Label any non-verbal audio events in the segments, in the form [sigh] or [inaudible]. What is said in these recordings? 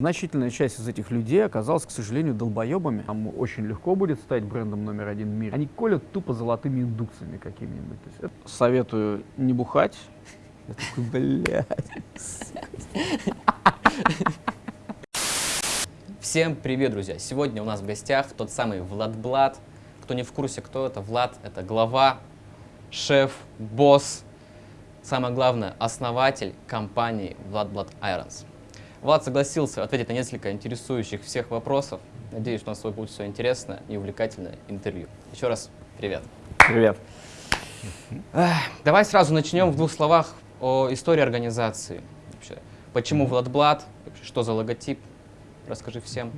Значительная часть из этих людей оказалась, к сожалению, долбоебами. Там очень легко будет стать брендом номер один в мире. Они колят тупо золотыми индукциями какими-нибудь. Это советую не бухать. Я такой, блядь. Всем привет, друзья! Сегодня у нас в гостях тот самый Влад Блад. Кто не в курсе, кто это? Влад — это глава, шеф, босс, самое главное, основатель компании Влад Блад Irons. Влад согласился ответить на несколько интересующих всех вопросов. Надеюсь, у нас будет все интересное и увлекательное интервью. Еще раз привет. Привет. Давай сразу начнем в двух словах о истории организации. Вообще, почему Владблад, что за логотип, расскажи всем.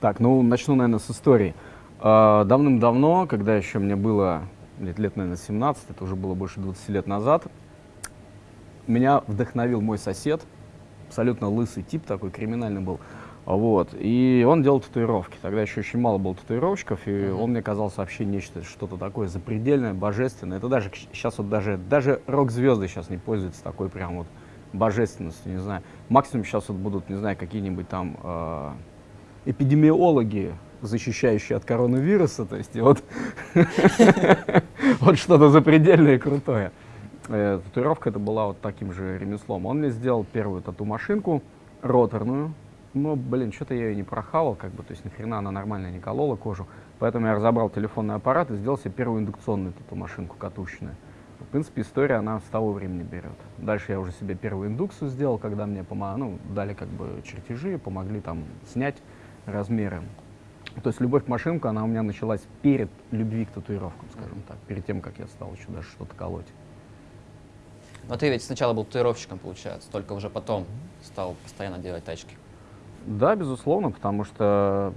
Так, ну начну, наверное, с истории. А, давным-давно, когда еще мне было лет, лет, наверное, 17, это уже было больше 20 лет назад, меня вдохновил мой сосед, абсолютно лысый тип такой, криминальный был. Вот. И он делал татуировки. Тогда еще очень мало было татуировщиков, и -huh. он мне казался вообще нечто, что-то такое запредельное, божественное. Это даже сейчас вот даже, даже рок-звезды сейчас не пользуются такой прям вот божественностью, не знаю. Максимум сейчас вот будут, не знаю, какие-нибудь там э, эпидемиологи, защищающие от коронавируса, то есть вот, [laughs] вот что-то запредельное и крутое. Э, татуировка это была вот таким же ремеслом. Он мне сделал первую тату-машинку, роторную, но, блин, что-то я ее не прохавал, как бы, то есть нахрена она нормально не колола кожу. Поэтому я разобрал телефонный аппарат и сделал себе первую индукционную тату-машинку катушечную. В принципе, история, она с того времени берет. Дальше я уже себе первую индукцию сделал, когда мне помог, ну, дали как бы чертежи, помогли там снять размеры. То есть любовь к машинку, она у меня началась перед любви к татуировкам, скажем так, перед тем, как я стал еще даже что-то колоть. Но ты ведь сначала был татуировщиком, получается, только уже потом стал постоянно делать тачки. Да, безусловно, потому что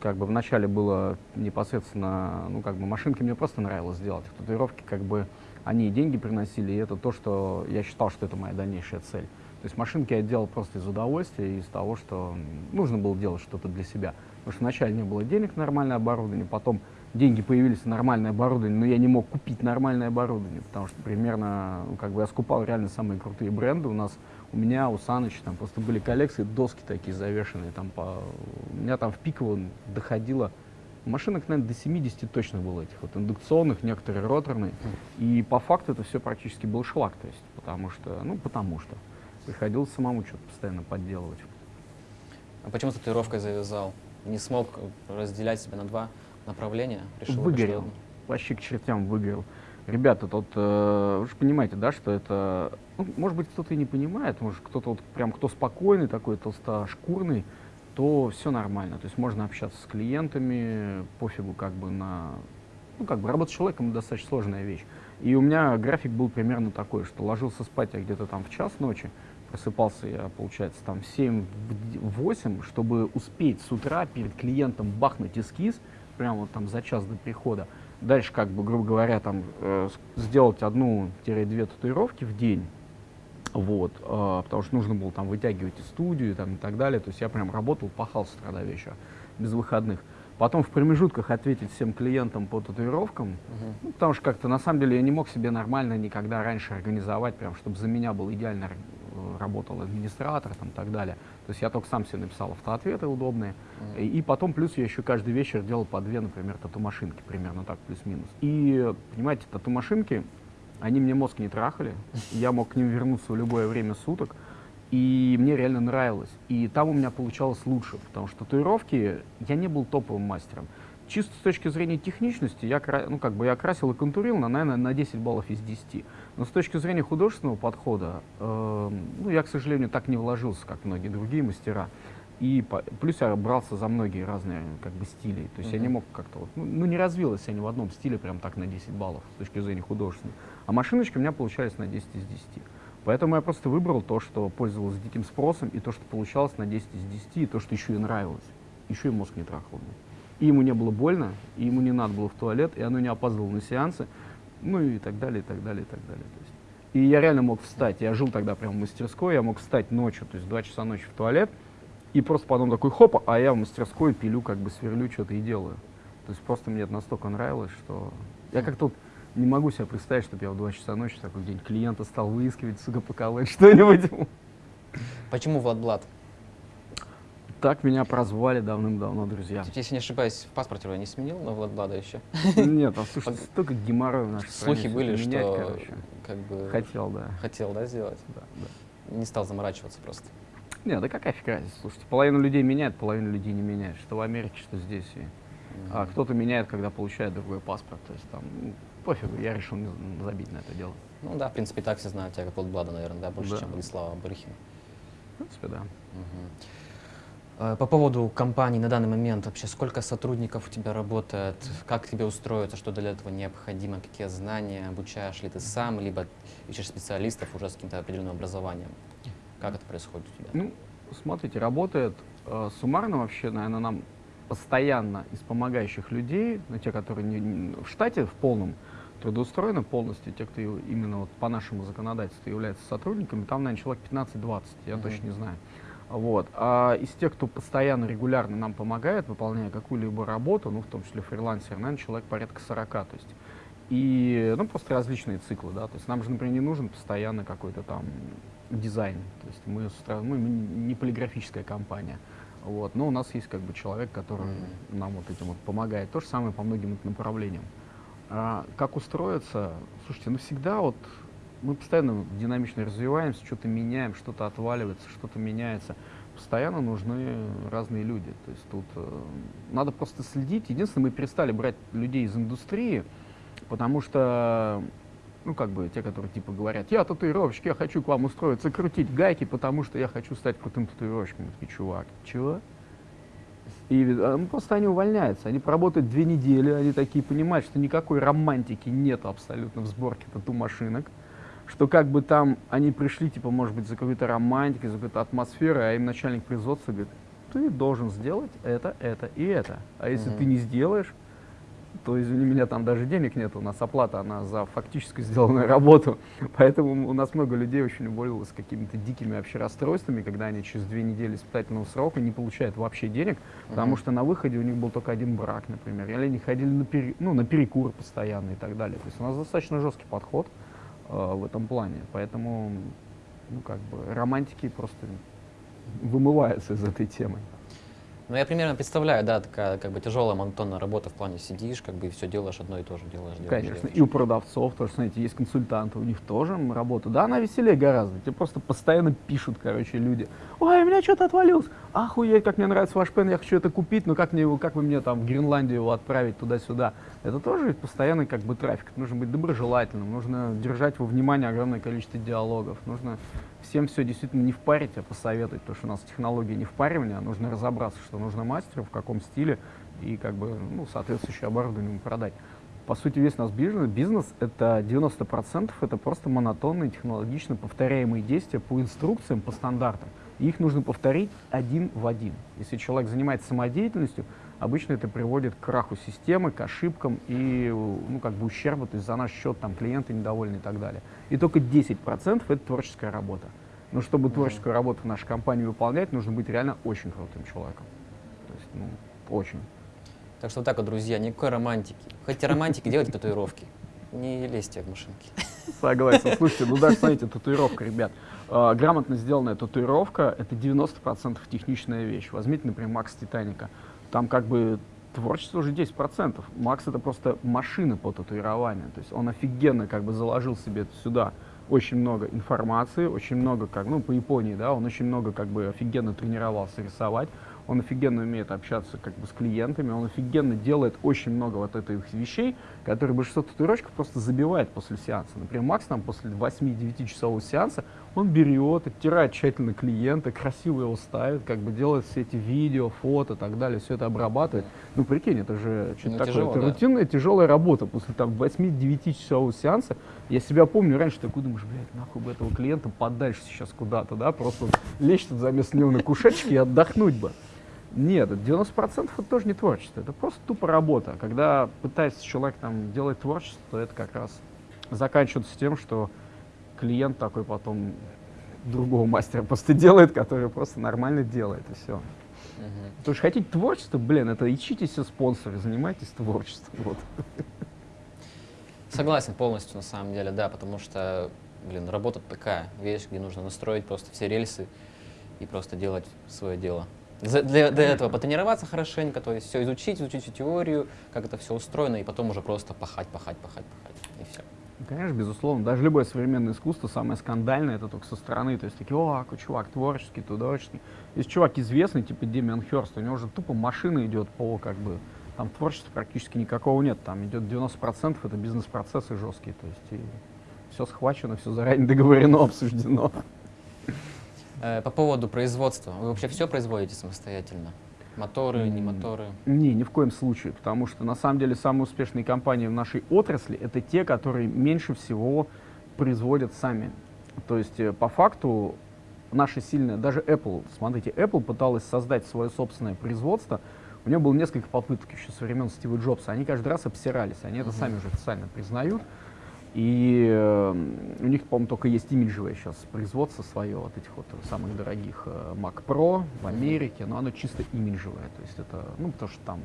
как бы вначале было непосредственно, ну как бы машинки мне просто нравилось делать. Татуировки как бы они и деньги приносили, и это то, что я считал, что это моя дальнейшая цель. То есть машинки я делал просто из удовольствия, из того, что нужно было делать что-то для себя. Потому что вначале не было денег нормальное оборудование, потом деньги появились нормальное оборудование, но я не мог купить нормальное оборудование, потому что примерно, ну, как бы я скупал реально самые крутые бренды. У нас, у меня, у Саныча, там просто были коллекции, доски такие завешенные, там по, у меня там в пиково доходило, машинок, наверное, до 70 точно было этих вот индукционных, некоторые роторные, и по факту это все практически был шлак, то есть, потому что, ну, потому что приходилось самому что-то постоянно подделывать. А почему татуировкой завязал? Не смог разделять себя на два? Направление решил? Выгорел. Вообще к чертям выгорел. Ребята, тут, э, вы же понимаете, да, что это, ну, может быть, кто-то и не понимает, может, кто-то вот прям, кто спокойный такой, толстошкурный, то все нормально. То есть можно общаться с клиентами, пофигу как бы на... Ну, как бы работать с человеком достаточно сложная вещь. И у меня график был примерно такой, что ложился спать я где-то там в час ночи, просыпался я, получается, там в 7-8, чтобы успеть с утра перед клиентом бахнуть эскиз, прямо вот там за час до прихода. Дальше, как бы, грубо говоря, там э, сделать одну-две татуировки в день, вот, э, потому что нужно было там вытягивать и студию там, и так далее. То есть я прям работал, пахал с утра до вечера, без выходных. Потом в промежутках ответить всем клиентам по татуировкам, uh -huh. ну, потому что как-то на самом деле я не мог себе нормально никогда раньше организовать, прям, чтобы за меня был идеально работал администратор там, и так далее. То есть я только сам себе написал автоответы удобные. Mm -hmm. И, и потом плюс я еще каждый вечер делал по две, например, тату-машинки, примерно так, плюс-минус. И, понимаете, тату-машинки, они мне мозг не трахали, я мог к ним вернуться в любое время суток, и мне реально нравилось. И там у меня получалось лучше, потому что татуировки, я не был топовым мастером. Чисто с точки зрения техничности, я, ну, как бы я красил и контурил, на, наверное, на 10 баллов из 10. Но с точки зрения художественного подхода, э, ну, я, к сожалению, так не вложился, как многие другие мастера. И по, плюс я брался за многие разные как бы стили. То есть mm -hmm. я не мог как-то вот, ну, ну, не развилась я ни в одном стиле прям так на 10 баллов с точки зрения художественной. А машиночки у меня получались на 10 из 10. Поэтому я просто выбрал то, что пользовалось диким спросом, и то, что получалось на 10 из 10, и то, что еще и нравилось. Еще и мозг не трахал. И ему не было больно, и ему не надо было в туалет, и оно не опаздывало на сеансы ну и так далее, и так далее, и так далее. То есть, и я реально мог встать, я жил тогда прямо в мастерской, я мог встать ночью, то есть два часа ночи в туалет, и просто потом такой хоп, а я в мастерской пилю, как бы сверлю что-то и делаю. То есть просто мне это настолько нравилось, что я как-то не могу себе представить, чтобы я в 2 часа ночи такой день клиента стал выискивать, сука, поколоть [laughs] что-нибудь. Почему Влад Блад? Так меня прозвали давным-давно, друзья. Если не ошибаюсь, в паспорте вы не сменил на Владблада еще? Нет, а [laughs] слушай, столько геморроя в нашей Слухи были, менять, что короче. как бы Хотел, да. хотел, да, сделать? да, да. Не стал заморачиваться просто. Нет, да какая фиг разница, слушайте, половину людей меняет, половину людей не меняет, что в Америке, что здесь. И... А кто-то меняет, когда получает другой паспорт, то есть там, ну, пофигу, я решил не забить на это дело. Ну да, в принципе, так все знают тебя как Владблада, наверное, да, больше, Да. чем Владислава Барыхина. В принципе, да. Мгм. Э, По поводу компании на данный момент вообще сколько сотрудников у тебя работает, как тебе устроиться, что для этого необходимо, какие знания, обучаешь ли ты сам, либо ищешь специалистов уже с каким-то определенным образованием? Как это происходит у тебя? Ну, смотрите, работает э, суммарно вообще, наверное, нам постоянно из помогающих людей, ну, те, которые не- не- в штате в полном трудоустроены полностью, те, кто именно вот по нашему законодательству являются сотрудниками, там, наверное, человек 15-20, я Мгм. точно не знаю. Вот. А из тех, кто постоянно, регулярно нам помогает, выполняя какую-либо работу, ну, в том числе фрилансер, наверное, человек порядка 40, то есть и, ну, просто различные циклы, да, то есть нам же, например, не нужен постоянно какой-то там дизайн, то есть мы, утра- мы не полиграфическая компания, вот, но у нас есть как бы человек, который Мгм. нам вот этим вот помогает, то же самое по многим направлениям. А как устроиться? Слушайте, ну всегда вот мы постоянно динамично развиваемся, что-то меняем, что-то отваливается, что-то меняется. Постоянно нужны разные люди. То есть тут э, надо просто следить. Единственное, мы перестали брать людей из индустрии, потому что, ну, как бы, те, которые типа говорят, я татуировщик, я хочу к вам устроиться, крутить гайки, потому что я хочу стать крутым татуировщиком. Мы такие, чувак, чего? И э, ну, просто они увольняются. Они поработают две недели, они такие понимают, что никакой романтики нет абсолютно в сборке тату-машинок. Что как бы там они пришли, типа, может быть, за какой-то романтикой, за какой-то атмосферой, а им начальник производства говорит, ты должен сделать это, это и это. А если Мгм. ты не сделаешь, то, извини меня, там даже денег нет, у нас оплата, она за фактически сделанную работу. [laughs] Поэтому у нас много людей очень уволилось с какими-то дикими вообще расстройствами, когда они через две недели испытательного срока не получают вообще денег, потому Мгм. что на выходе у них был только один брак, например, или они ходили на, пере- ну, на перекур постоянно и так далее. То есть у нас достаточно жесткий подход э, в этом плане, поэтому, ну, как бы, романтики просто вымываются из этой темы. Ну, я примерно представляю, да, такая как бы тяжелая монотонная работа в плане сидишь, как бы и все делаешь одно и то же, делаешь, делаешь. Конечно, делаешь. и у продавцов тоже, смотрите, есть консультанты, у них тоже работа. Да, она веселее гораздо. Тебе просто постоянно пишут, короче, люди. Ой, у меня что-то отвалилось. Охуеть, как мне нравится ваш пен, я хочу это купить, но как, мне его, как вы мне там в Гренландию его отправить туда-сюда? Это тоже постоянный как бы трафик. Нужно быть доброжелательным, нужно держать во внимании огромное количество диалогов. Нужно всем все действительно не впарить, а посоветовать, потому что у нас технология не впаривания, а нужно разобраться, что нужно мастеру, в каком стиле, и как бы, ну, соответствующее оборудование ему продать. По сути, весь наш бизнес, бизнес это 90% это просто монотонные, технологично повторяемые действия по инструкциям, по стандартам. И их нужно повторить один в один. Если человек занимается самодеятельностью, обычно это приводит к краху системы, к ошибкам и ну, как бы ущербу, то есть за наш счет там, клиенты недовольны и так далее. И только 10% это творческая работа. Но чтобы творческую работу в нашей компании выполнять, нужно быть реально очень крутым человеком. Ну, очень. Так что вот так вот, друзья, никакой романтики. Хотите романтики, делайте татуировки. Не лезьте в машинки. Согласен. Слушайте, ну даже, смотрите, татуировка, ребят. Э, грамотно сделанная татуировка — это 90% техничная вещь. Возьмите, например, Макс Титаника. Там как бы творчество уже 10%. Макс — это просто машина по татуированию. То есть он офигенно как бы заложил себе сюда очень много информации, очень много, как, ну, по Японии, да, он очень много как бы офигенно тренировался рисовать, он офигенно умеет общаться как бы с клиентами, он офигенно делает очень много вот этих вещей, которые большинство татуировщиков просто забивает после сеанса. Например, Макс там после 8-9 часового сеанса, он берет, оттирает тщательно клиента, красиво его ставит, как бы делает все эти видео, фото и так далее, все это обрабатывает. Ну, прикинь, это же что-то Ну, такое, тяжело, это да. рутинная тяжелая работа после там 8-9 часового сеанса. Я себя помню раньше, такой думаешь, блядь, нахуй бы этого клиента подальше сейчас куда-то, да, просто лечь тут заместо него на кушетчике и отдохнуть бы. Нет, это 90% это тоже не творчество, это просто тупо работа. Когда пытается человек там делать творчество, то это как раз заканчивается тем, что клиент такой потом другого мастера просто [laughs] делает, который просто нормально делает, и все. Мгм. Потому что хотите творчество, блин, это ищите себе спонсоры, занимайтесь творчеством. Вот. Согласен полностью, на самом деле, да, потому что, блин, работа такая вещь, где нужно настроить просто все рельсы и просто делать свое дело. Для, для этого потренироваться хорошенько, то есть все изучить, изучить теорию, как это все устроено, и потом уже просто пахать, пахать, пахать, пахать, и все. Ну, Конечно, безусловно. Даже любое современное искусство, самое скандальное, это только со стороны. То есть такие, о, чувак творческий, творческий. Есть чувак известный, типа Демиан Хёрст, у него уже тупо машина идет по, как бы, там творчества практически никакого нет. Там идет 90% это бизнес-процессы жесткие. То есть и все схвачено, все заранее договорено, [laughs] обсуждено. Э, По поводу производства, вы вообще все производите самостоятельно? Моторы, не моторы? Не, ни в коем случае, потому что на самом деле самые успешные компании в нашей отрасли это те, которые меньше всего производят сами. То есть э, по факту наша сильная, даже Apple, смотрите, Apple пыталась создать свое собственное производство, у нее было несколько попыток еще со времен Стива Джобса, они каждый раз обсирались, они это Мгм. сами уже официально признают. И э, у них, по-моему, только есть имиджевое сейчас производство свое, вот этих вот самых дорогих э, Mac Pro в. Америке, но оно чисто имиджевое, то есть это, ну, потому что там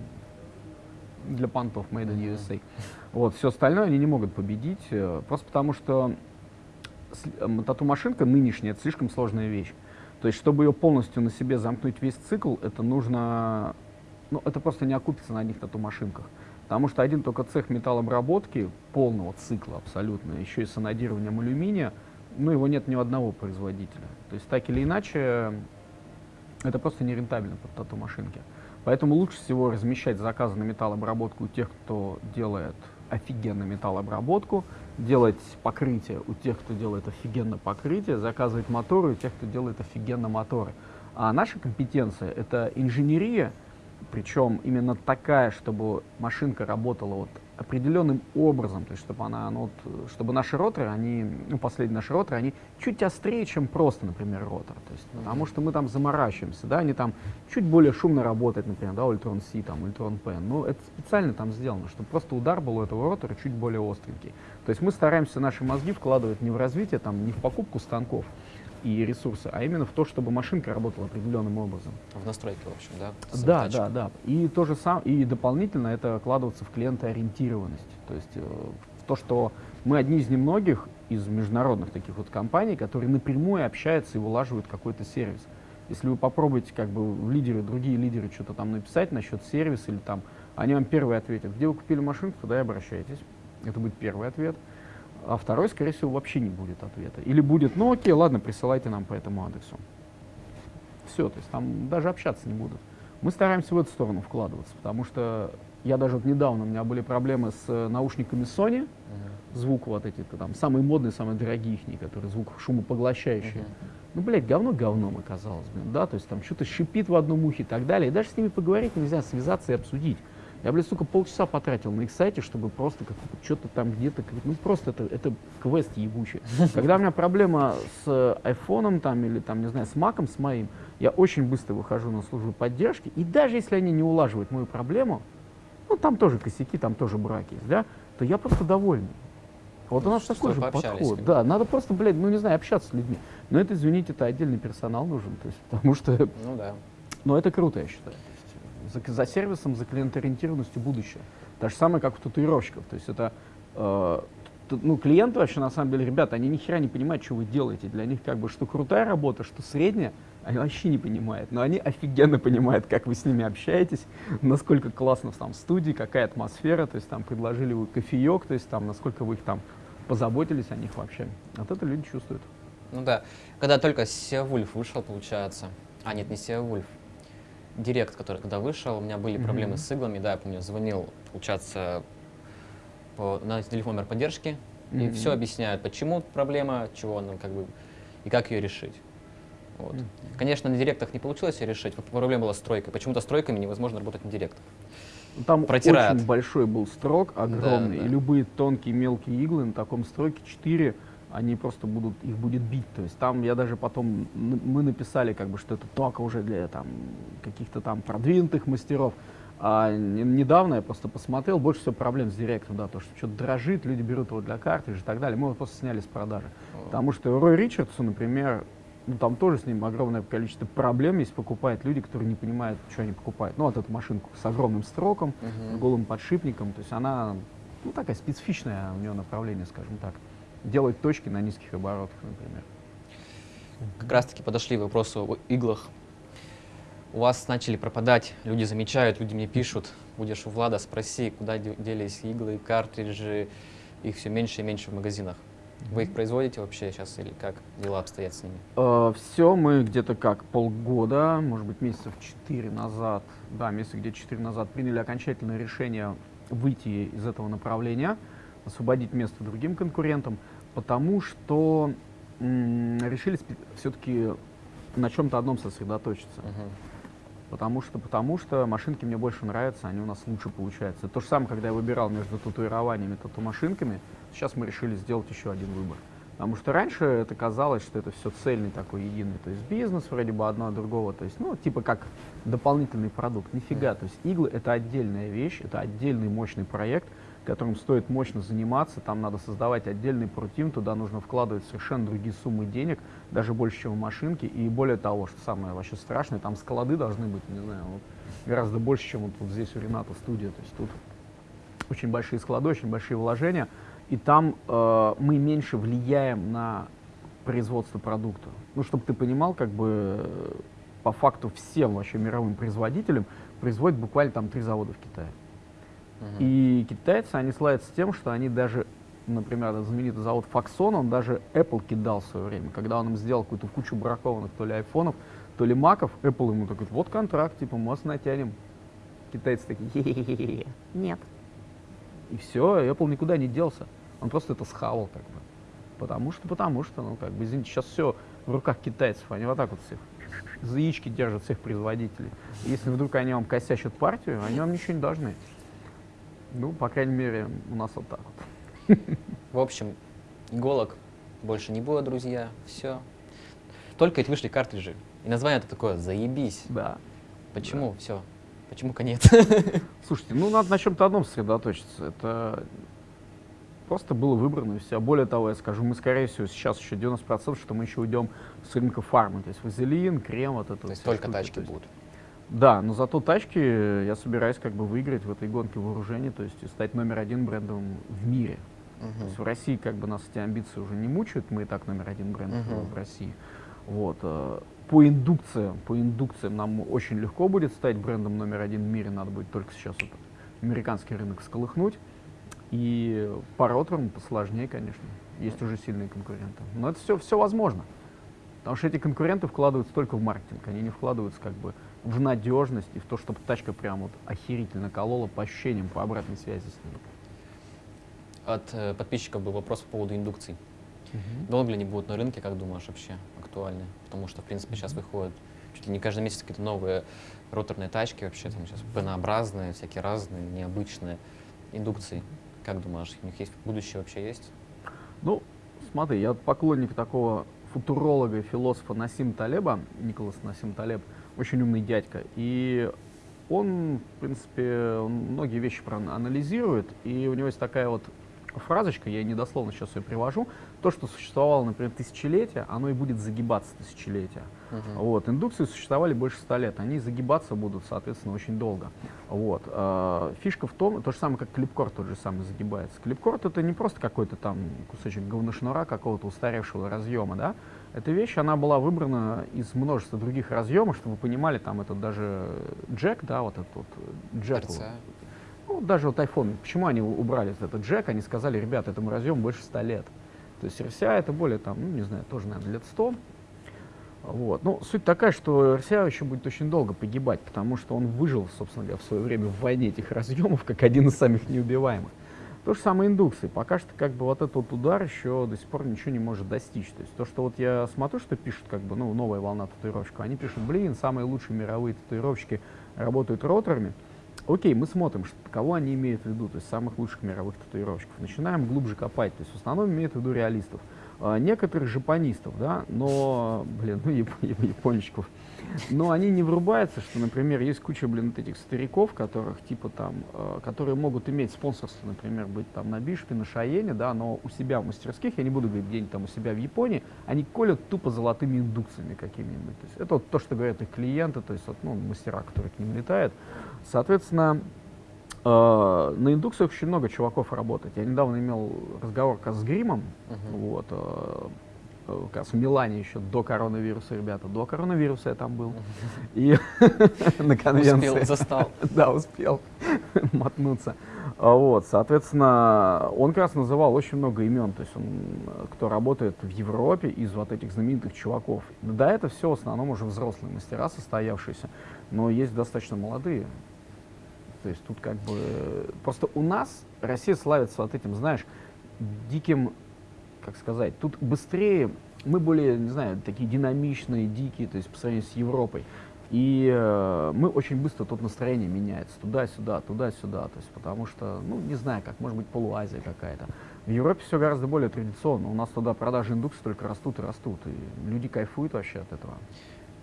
для понтов Made in. USA. Вот, все остальное они не могут победить, э, просто потому что с- э, тату-машинка нынешняя, это слишком сложная вещь. То есть, чтобы ее полностью на себе замкнуть весь цикл, это нужно, ну, это просто не окупится на одних тату-машинках. Потому что один только цех металлообработки полного цикла абсолютно, еще и с анодированием алюминия, ну, его нет ни у одного производителя. То есть, так или иначе, это просто нерентабельно под тату-машинки. Поэтому лучше всего размещать заказы на металлообработку у тех, кто делает офигенно металлообработку, делать покрытие у тех, кто делает офигенно покрытие, заказывать моторы у тех, кто делает офигенно моторы. А наша компетенция — это инженерия, причем именно такая, чтобы машинка работала вот определенным образом, то есть чтобы она, ну, вот, чтобы наши роторы, они, ну, последние наши роторы, они чуть острее, чем просто, например, ротор, то есть, потому что мы там заморачиваемся, да, они там чуть более шумно работают, например, да, Ультрон C, там, Ультрон P, но это специально там сделано, чтобы просто удар был у этого ротора чуть более остренький. То есть мы стараемся наши мозги вкладывать не в развитие, там, не в покупку станков и ресурсы, а именно в то, чтобы машинка работала определенным образом. В настройке, в общем, да? с Да, да, да. И то же самое, и дополнительно это вкладываться в клиентоориентированность. То есть э, в то, что мы одни из немногих из международных таких вот компаний, которые напрямую общаются и вылаживают какой-то сервис. Если вы попробуете как бы в лидеры, другие лидеры что-то там написать насчет сервиса или там, они вам первый ответят, где вы купили машинку, туда и обращайтесь. Это будет первый ответ. А второй, скорее всего, вообще не будет ответа. Или будет, ну окей, ладно, присылайте нам по этому адресу. Все, то есть там даже общаться не будут. Мы стараемся в эту сторону вкладываться, потому что я даже вот недавно, у меня были проблемы с э, наушниками Sony, Мгм. звук вот эти там, самые модные, самые дорогие их, которые звук шумопоглощающие. Мгм. Ну, блядь, говно говном оказалось, блин, да, то есть там что-то шипит в одном ухе и так далее. И даже с ними поговорить нельзя, связаться и обсудить. Я, блядь, сука, полчаса потратил на их сайте, чтобы просто как что-то там где-то, ну просто это, это квест ебучий. [laughs] Когда у меня проблема с айфоном там или там, не знаю, с маком, с моим, я очень быстро выхожу на службу поддержки, и даже если они не улаживают мою проблему, ну там тоже косяки, там тоже браки есть, да, то я просто довольный. Вот у нас Что такой же подход. Да, надо просто, блядь, ну не знаю, общаться с людьми. Но это, извините, это отдельный персонал нужен, то есть, [laughs] потому что, Ну да. ну это круто, я считаю. За, за сервисом, за клиентоориентированностью будущее. То же самое, как у татуировщиков. То есть это, э, ну, клиенты вообще, на самом деле, ребята, они ни хера не понимают, что вы делаете. Для них как бы, что крутая работа, что средняя, они вообще не понимают. Но они офигенно понимают, как вы с ними общаетесь, насколько классно там в студии, какая атмосфера, то есть там предложили вы кофеек, то есть там, насколько вы их там позаботились о них вообще. Вот это люди чувствуют. Ну да. Когда только Сеавульф вышел, получается. А, нет, не Сеавульф. Директ, который когда вышел, у меня были Мгм. проблемы с иглами, да, я помню, звонил, получается, по, на телефон номер поддержки, и Мгм. все объясняют, почему проблема, чего она как бы, и как ее решить. Вот. Мгм. Конечно, на директах не получилось ее решить, проблема была с тройкой. Почему-то с тройками невозможно работать на директах. Там Протирают. очень большой был строк, огромный, да. и любые тонкие мелкие иглы на таком строке 4, они просто будут, их будет бить. То есть там я даже потом, мы написали, как бы, что это только уже для там, каких-то там продвинутых мастеров. А не- недавно я просто посмотрел, больше всего проблем с директом, да, то, что что-то дрожит, люди берут его для картриджа и так далее. Мы его просто сняли с продажи. Потому что Рой Ричардсон, например, ну там тоже с ним огромное количество проблем, если покупают люди, которые не понимают, что они покупают. Ну, вот эту машинку с огромным строком, с голым подшипником, то есть она, ну, такая специфичная у нее направление, скажем так. Делать точки на низких оборотах, например. Как раз таки подошли к вопросу о иглах. у вас начали пропадать, люди замечают, люди мне пишут, будешь у Влада, спроси, куда делись иглы, картриджи, их все меньше и меньше в магазинах. Вы их производите вообще сейчас или как дела обстоят с ними? Э, все мы где-то как полгода, может быть месяцев четыре назад, да, месяца где-то четыре назад приняли окончательное решение выйти из этого направления, освободить место другим конкурентам, потому что решили все-таки на чем-то одном сосредоточиться. Uh-huh. Потому что, потому что машинки мне больше нравятся, они у нас лучше получаются. То же самое, когда я выбирал между татуированиями и тату-машинками, сейчас мы решили сделать еще один выбор. Потому что раньше это казалось, что это все цельный такой единый, то есть бизнес вроде бы одно от другого, то есть, ну, типа как дополнительный продукт. Нифига, то есть иглы это отдельная вещь, это отдельный мощный проект, которым стоит мощно заниматься, там надо создавать отдельный против, туда нужно вкладывать совершенно другие суммы денег, даже больше, чем в машинке, и более того, что самое вообще страшное, там склады должны быть, не знаю, вот, гораздо больше, чем вот, вот здесь у Рената студия, то есть тут очень большие склады, очень большие вложения, и там э, мы меньше влияем на производство продукта. Ну, чтобы ты понимал, как бы по факту всем вообще мировым производителям производят буквально там три завода в Китае. И китайцы, они славятся тем, что они даже, например, этот знаменитый завод Foxconn, он даже Apple кидал в свое время. Когда он им сделал какую-то кучу бракованных то ли айфонов, то ли маков, Apple ему такой, вот контракт, типа, мы вас натянем. Китайцы такие, нет. И все, Apple никуда не делся. Он просто это схавал, как бы. Потому что, потому что, ну, как бы, извините, сейчас все в руках китайцев, они вот так вот всех за яички держат всех производителей. Если вдруг они вам косячат партию, они вам ничего не должны. Ну, по крайней мере, у нас вот так вот. В общем, иголок больше не будет, друзья. Все. Только эти вышли картриджи. И название это такое «Заебись». Да. Почему? Да. Все. Почему конец? [laughs] Слушайте, ну надо на чем-то одном сосредоточиться. Это просто было выбрано и все. Более того, я скажу, мы, скорее всего, сейчас еще 90%, что мы еще уйдем с рынка фармы. То есть вазелин, крем, вот это. То есть только штуки. тачки будут. Да, но зато тачки я собираюсь как бы выиграть в этой гонке вооружений, то есть стать номер один брендом в мире. Uh-huh. То есть в России как бы нас эти амбиции уже не мучают, мы и так номер один бренд uh-huh. в России. Вот. Э, по индукциям, по индукциям нам очень легко будет стать брендом номер один в мире, надо будет только сейчас вот американский рынок сколыхнуть. И по роторам посложнее, конечно. Есть уже сильные конкуренты. Но это все, все возможно. Потому что эти конкуренты вкладываются только в маркетинг, они не вкладываются как бы в надежность и в то, чтобы тачка прям вот охерительно колола по ощущениям, по обратной связи с ним. От э, подписчиков был вопрос по поводу индукций. Угу. Долго ли они будут на рынке, как думаешь, вообще актуальны? Потому что, в принципе, сейчас выходят чуть ли не каждый месяц какие-то новые роторные тачки, вообще там сейчас пенообразные, всякие разные, необычные индукции. Как думаешь, у них есть будущее вообще есть? Ну, смотри, я поклонник такого футуролога и философа Насим Талеба, Николас Насим Талеб, очень умный дядька. И он, в принципе, многие вещи анализирует, и у него есть такая вот фразочка, я недословно сейчас ее привожу, то, что существовало, например, тысячелетия, оно и будет загибаться тысячелетия. Uh-huh. Вот, индукции существовали больше ста лет, они загибаться будут, соответственно, очень долго. Вот. Э, фишка в том, то же самое, как клипкорд тот же самый загибается. Клипкорд это не просто какой-то там кусочек говношнура какого-то устаревшего разъема, да, эта вещь, она была выбрана из множества других разъемов, чтобы вы понимали, там это даже джек, да, вот этот вот джек. Ну, даже вот iPhone, почему они убрали этот джек, они сказали, ребят, этому разъему больше 100 лет. То есть RCA это более там, ну, не знаю, тоже, наверное, лет 100. Вот. Ну, суть такая, что RCA еще будет очень долго погибать, потому что он выжил, собственно говоря, в свое время в войне этих разъемов, как один из самых неубиваемых. То же самое индукции. Пока что как бы вот этот удар еще до сих пор ничего не может достичь. То есть то, что вот я смотрю, что пишут как бы, ну, новая волна татуировщиков, они пишут, блин, самые лучшие мировые татуировщики работают роторами. Окей, мы смотрим, что, кого они имеют в виду, то есть самых лучших мировых татуировщиков. Начинаем глубже копать, то есть в основном имеют в виду реалистов. А, некоторых жапонистов, да, но, блин, ну, яп но они не врубаются, что, например, есть куча, блин, вот этих стариков, которых, типа, там, э, которые могут иметь спонсорство, например, быть там на Бишпе, на Шаене, да, но у себя в мастерских, я не буду говорить где-нибудь там у себя в Японии, они колят тупо золотыми индукциями какими-нибудь. То есть это вот то, что говорят их клиенты, то есть вот, ну, мастера, которые к ним летают. Соответственно, Uh, на индукциях очень много чуваков работает. Я недавно имел разговор с Гримом, uh-huh. вот, uh, как раз в Милане еще до коронавируса, ребята, до коронавируса я там был. И [laughs] на конвенции. Успел, застал. [laughs] Да, успел [laughs] мотнуться. А Вот, соответственно, он как раз называл очень много имен, то есть он, э, кто работает в Европе из вот этих знаменитых чуваков. Да, это все в основном уже взрослые мастера, состоявшиеся, но есть достаточно молодые. То есть тут как бы... э, Просто у нас Россия славится вот этим, знаешь, диким, как сказать, тут быстрее, мы более, не знаю, такие динамичные, дикие, то есть по сравнению с Европой. И э, мы очень быстро тут настроение меняется туда-сюда, туда-сюда, то есть потому что, ну, не знаю, как, может быть, полуазия какая-то. В Европе все гораздо более традиционно, у нас туда продажи индукций только растут и растут, и люди кайфуют вообще от этого.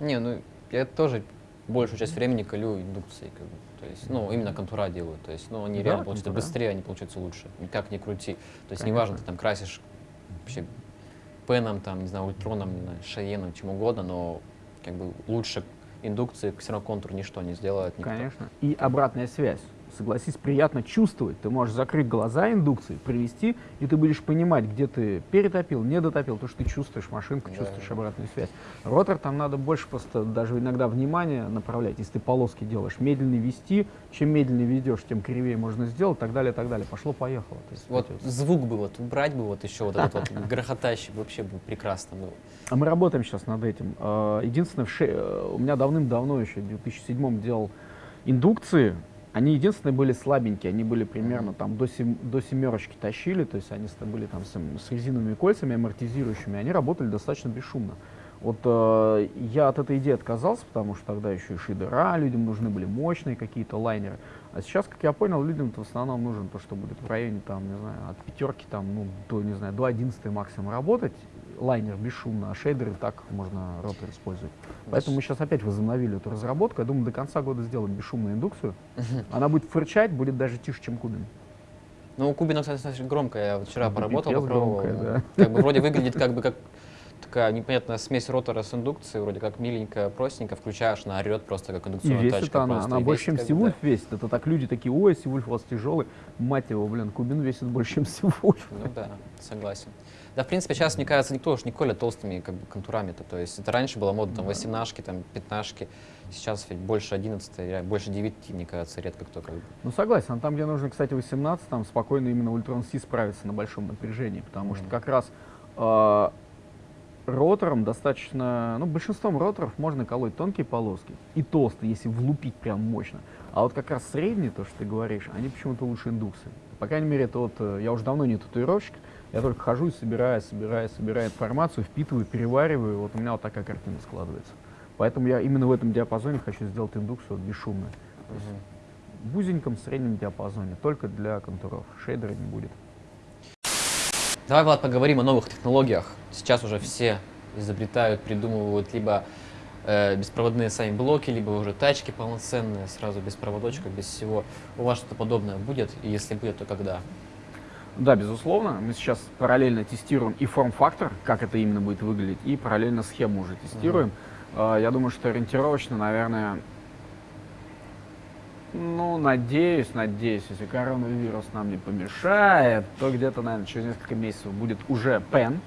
Не, ну я тоже большую часть времени колю индукцией, как бы. То есть, ну, именно контура делаю. То есть, ну, они Да, реально получаются быстрее, они получаются лучше. Никак не крути. То есть, Конечно. неважно, ты там красишь вообще пеном, там, не знаю, ультроном, шаеном, чем угодно, но как бы лучше индукции все контур ничто не сделает никто. Конечно. И обратная связь. Согласись, приятно чувствовать. Ты можешь закрыть глаза индукции, привести, и ты будешь понимать, где ты перетопил, не дотопил, то, что ты чувствуешь машинку, Да. чувствуешь обратную связь. Ротор там надо больше просто даже иногда внимание направлять. Если ты полоски делаешь, медленнее вести, чем медленнее ведешь, тем кривее можно сделать, так далее, так далее. Пошло-поехало. Вот вот- звук бы вот убрать бы вот еще вот этот [laughs] вот грохотающий, вообще бы прекрасно было. А мы работаем сейчас над этим. А, Единственное, э, у меня давным-давно еще, в 2007 делал индукции. Они единственные были слабенькие, они были примерно там до, сем- до семерочки тащили, то есть они были там с, с резиновыми кольцами амортизирующими, они работали достаточно бесшумно. Вот э, я от этой идеи отказался, потому что тогда еще и шидера, людям нужны были мощные какие-то лайнеры. А сейчас, как я понял, людям в основном нужен то, что будет в районе там, не знаю, от пятерки там, ну, до, не знаю, до 11 максимум работать, лайнер бесшумно, а шейдеры так можно ротор использовать. Поэтому мы сейчас опять возобновили эту разработку. Я думаю, до конца года сделаем бесшумную индукцию. Она будет фырчать, будет даже тише, чем кубин. Ну, у Кубина, кстати, достаточно громко. Я вот вчера Да, поработал, попробовал. громкая, Как бы вроде выглядит как бы как такая непонятная смесь ротора с индукцией, вроде как миленькая, простенькая, включаешь, она орет просто как И индукционная весит тачка. она, она И больше, чем Сивульф весит. Это так люди такие, ой, Сивульф у вас тяжелый. Мать его, блин, кубин весит больше, чем Сивульф. да. Ну да, согласен. Да, в принципе, сейчас, мне кажется, никто уж не колет толстыми как бы, контурами-то. То есть это раньше было модно, там, Да. 18 там, 15 Сейчас ведь больше 11 ре- больше 9, мне кажется, редко кто как бы. Ну согласен, а там, где нужно, кстати, 18, там спокойно именно Ультрон Си справится на большом напряжении, потому что Мгм. как раз э, ротором достаточно, ну, большинством роторов можно колоть тонкие полоски и толстые, если влупить прям мощно. А вот как раз средние, то, что ты говоришь, они почему-то лучше индукции. По крайней мере, это вот, э, я уже давно не татуировщик, я только хожу и собираю, собираю, собираю информацию, впитываю, перевариваю, вот у меня вот такая картина складывается. Поэтому я именно в этом диапазоне хочу сделать индукцию вот бесшумную. То есть в узеньком среднем диапазоне, только для контуров. Шейдера не будет. Давай, Влад, поговорим о новых технологиях. Сейчас уже все изобретают, придумывают либо э, беспроводные сами блоки, либо уже тачки полноценные, сразу без проводочка, без всего. У вас что-то подобное будет? И если будет, то когда? Да, безусловно. Мы сейчас параллельно тестируем и форм-фактор, как это именно будет выглядеть, и параллельно схему уже тестируем. А, Я думаю, что ориентировочно, наверное, ну, надеюсь, надеюсь, если коронавирус нам не помешает, то где-то, наверное, через несколько месяцев будет уже пен.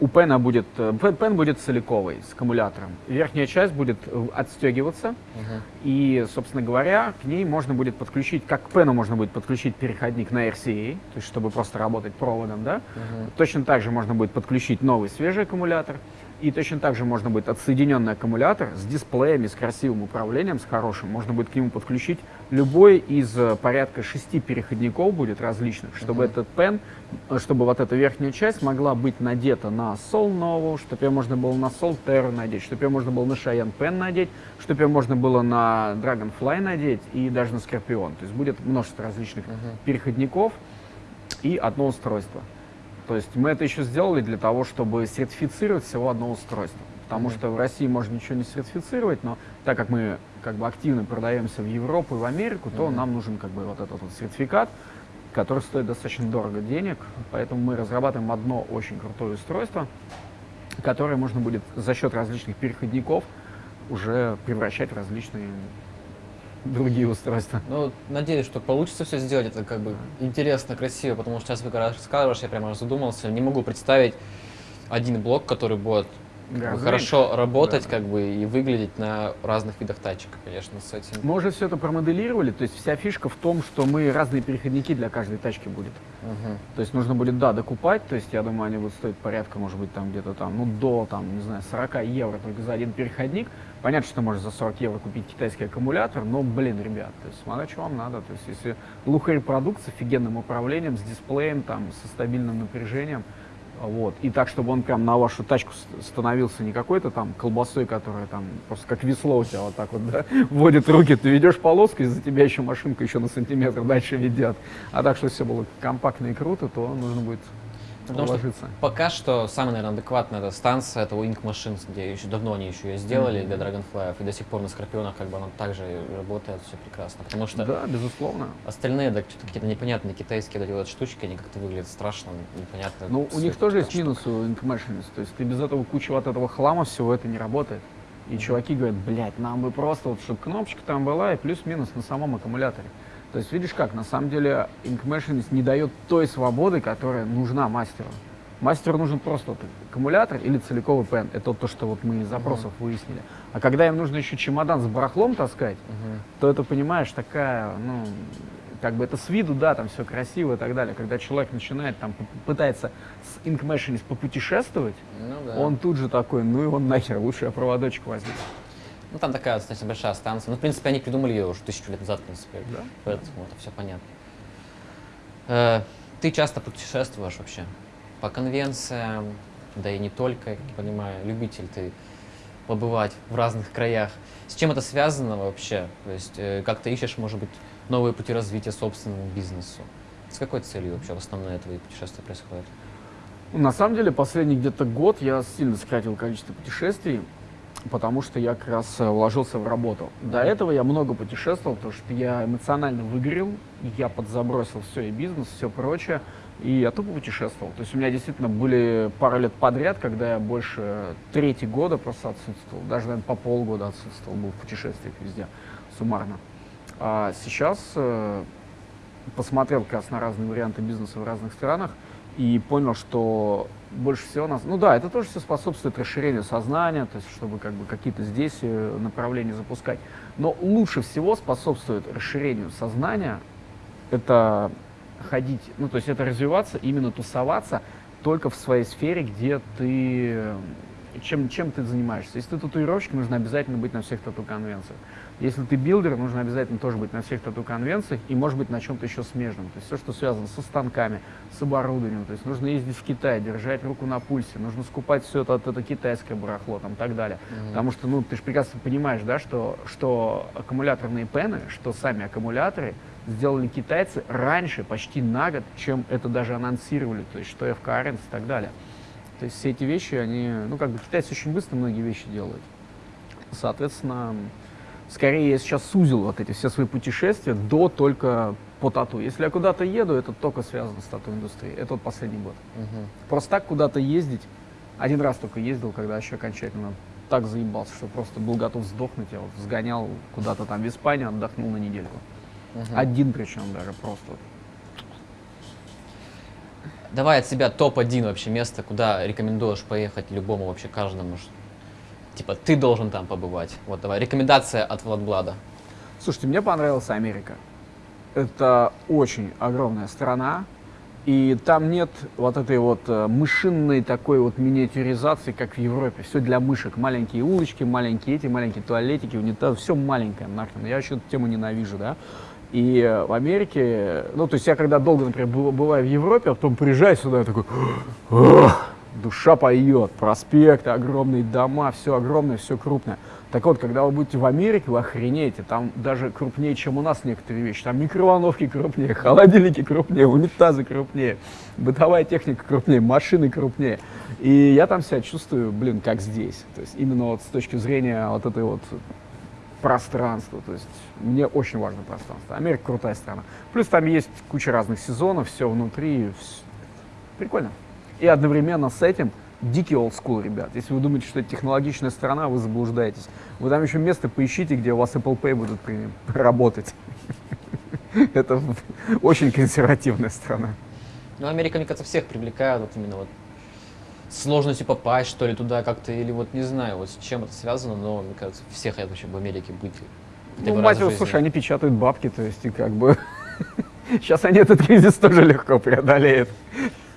У пена будет, э, пен, будет целиковый, с аккумулятором. Верхняя часть будет э, отстегиваться, Мгм. И, собственно говоря, к ней можно будет подключить, как к пену можно будет подключить переходник на RCA, то есть чтобы просто работать проводом, да. Мгм. Точно так же можно будет подключить новый свежий аккумулятор. И точно так же можно будет отсоединенный аккумулятор с дисплеями, с красивым управлением, с хорошим. Можно будет к нему подключить любой из э, порядка шести переходников будет различных, чтобы Мгм. этот пен, э, чтобы вот эта верхняя часть могла быть надета на Sol Novo, чтобы ее можно было на Sol Terra надеть, чтобы ее можно было на Cheyenne Pen надеть, чтобы ее можно было на Dragonfly надеть и даже на Scorpion. То есть будет множество различных Мгм. переходников и одно устройство. То есть мы это еще сделали для того, чтобы сертифицировать всего одно устройство. Потому Мгм. что в России можно ничего не сертифицировать, но так как мы как бы активно продаемся в Европу и в Америку, то Мгм. нам нужен как бы вот этот вот сертификат, который стоит достаточно дорого денег. Поэтому мы разрабатываем одно очень крутое устройство, которое можно будет за счет различных переходников уже превращать в различные другие устройства. Ну, надеюсь, что получится все сделать. Это как бы интересно, красиво, потому что сейчас вы когда рассказываешь, я прямо задумался. Не могу представить один блок, который будет Гораздо хорошо работать Да. как бы и выглядеть на разных видах тачек, конечно, с этим. Мы уже все это промоделировали, то есть вся фишка в том, что мы разные переходники для каждой тачки будет. Мгм. То есть нужно будет, да, докупать, то есть я думаю, они будут стоить порядка, может быть, там где-то там, ну, до, там, не знаю, 40 евро только за один переходник. Понятно, что можешь за 40 евро купить китайский аккумулятор, но, блин, ребят, то есть смотря, что вам надо. То есть если лухарь продукт с офигенным управлением, с дисплеем, там, со стабильным напряжением, вот, и так, чтобы он прям на вашу тачку становился не какой-то там колбасой, которая там просто как весло у тебя вот так вот, да, [laughs] вводит руки, ты ведешь полоску, и за тебя еще машинка еще на сантиметр дальше ведет. А так, чтобы все было компактно и круто, то нужно будет Потому что уложиться. Пока что самая, наверное, адекватная эта станция, это Wing Machines, где еще давно они еще ее сделали Мгм. для Dragonfly, и до сих пор на Скорпионах как бы она также работает, все прекрасно. Потому что Да, безусловно. остальные, да, какие-то непонятные китайские вот вот штучки, они как-то выглядят страшно, непонятно. Ну, у них тоже есть что. минусы у Ink Machines. То есть ты без этого куча вот этого хлама всего это не работает. И чуваки говорят, блядь, нам бы просто, вот, чтобы кнопочка там была и плюс-минус на самом аккумуляторе. То есть видишь как, на самом деле Ink Machines не дает той свободы, которая нужна мастеру. Мастеру нужен просто вот аккумулятор или целиковый пен. Это вот то, что вот мы из запросов выяснили. А когда им нужно еще чемодан с барахлом таскать, Мгм. то это, понимаешь, такая, ну, как бы это с виду, да, там все красиво и так далее. Когда человек начинает там, пытается с Ink Machines попутешествовать, Ну да. он тут же такой, ну и он нахер, лучше я проводочек возьму. Ну там такая достаточно большая станция. Ну, в принципе, они придумали ее уже тысячу лет назад, в принципе. Да. Поэтому это все понятно. Э, ты часто путешествуешь вообще по конвенциям, да и не только, как я понимаю, любитель ты побывать в разных краях. С чем это связано вообще? То есть э, как ты ищешь, может быть, новые пути развития собственному бизнесу? С какой целью вообще в основном твои путешествия происходят? На самом деле, последний где-то год я сильно сократил количество путешествий, потому что я как раз э, вложился в работу. До этого я много путешествовал, потому что я эмоционально выгорел, я подзабросил все и бизнес, все прочее, и я тупо путешествовал. То есть у меня действительно были пару лет подряд, когда я больше третий года просто отсутствовал, даже, наверное, по полгода отсутствовал, был в путешествиях везде, суммарно. А сейчас э, посмотрел как раз на разные варианты бизнеса в разных странах и понял, что больше всего нас... Ну да, это тоже все способствует расширению сознания, то есть чтобы как бы какие-то здесь э, направления запускать. Но лучше всего способствует расширению сознания это ходить, ну то есть это развиваться, именно тусоваться только в своей сфере, где ты э, чем, чем ты занимаешься. Если ты татуировщик, нужно обязательно быть на всех тату-конвенциях. Если ты билдер, нужно обязательно тоже быть на всех тату-конвенциях и, может быть, на чем-то еще смежном. То есть все, что связано со станками, с оборудованием. То есть нужно ездить в Китай, держать руку на пульсе, нужно скупать все это, это китайское барахло там, и так далее. Потому что, ну, ты же прекрасно понимаешь, да, что, что аккумуляторные pen ы, что сами аккумуляторы сделали китайцы раньше, почти на год, чем это даже анонсировали, то есть что FK Irons и так далее. То есть все эти вещи, они, ну, как бы китайцы очень быстро многие вещи делают. Соответственно, скорее я сейчас сузил вот эти все свои путешествия до только по тату. Если я куда-то еду, это только связано с тату-индустрией. Это вот последний год. Мгм. Просто так куда-то ездить, один раз только ездил, когда еще окончательно так заебался, что просто был готов сдохнуть. Я вот сгонял куда-то там в Испанию, отдохнул на недельку. Мгм. Один причем даже просто. Давай от себя топ-1 вообще место, куда рекомендуешь поехать любому вообще каждому. Типа, ты должен там побывать. Вот давай, рекомендация от Владблада. Слушайте, мне понравилась Америка. Это очень огромная страна, и там нет вот этой вот э, мышинной такой вот миниатюризации, как в Европе. Все для мышек. Маленькие улочки, маленькие эти, маленькие туалетики, унитазы. Все маленькое нахрен. Я вообще эту тему ненавижу, да. И в Америке, ну, то есть я когда долго, например, быва- бываю в Европе, а потом приезжаю сюда, я такой, «Ох, душа поет, проспекты, огромные дома, все огромное, все крупное. Так вот, когда вы будете в Америке, вы охренеете, там даже крупнее, чем у нас некоторые вещи. Там микроволновки крупнее, [laughs] холодильники крупнее, унитазы крупнее, бытовая техника крупнее, машины крупнее. И я там себя чувствую, блин, как здесь. То есть именно вот с точки зрения вот этой вот пространства. То есть мне очень важно пространство. Америка крутая страна. Плюс там есть куча разных сезонов, все внутри. вс- Прикольно. И одновременно с этим дикий school, ребят. Если вы думаете, что это технологичная страна, вы заблуждаетесь. Вы там еще место поищите, где у вас Apple Pay будут работать. [laughs] Это [laughs] очень консервативная страна. Ну, Америка, мне кажется, всех привлекает вот именно вот сложностью попасть, что ли, туда как-то, или вот не знаю, вот с чем это связано, но, мне кажется, все хотят вообще в Америке быть. Ну, мать его, слушай, они печатают бабки, то есть, и как бы... [laughs] Сейчас они этот кризис тоже легко преодолеют.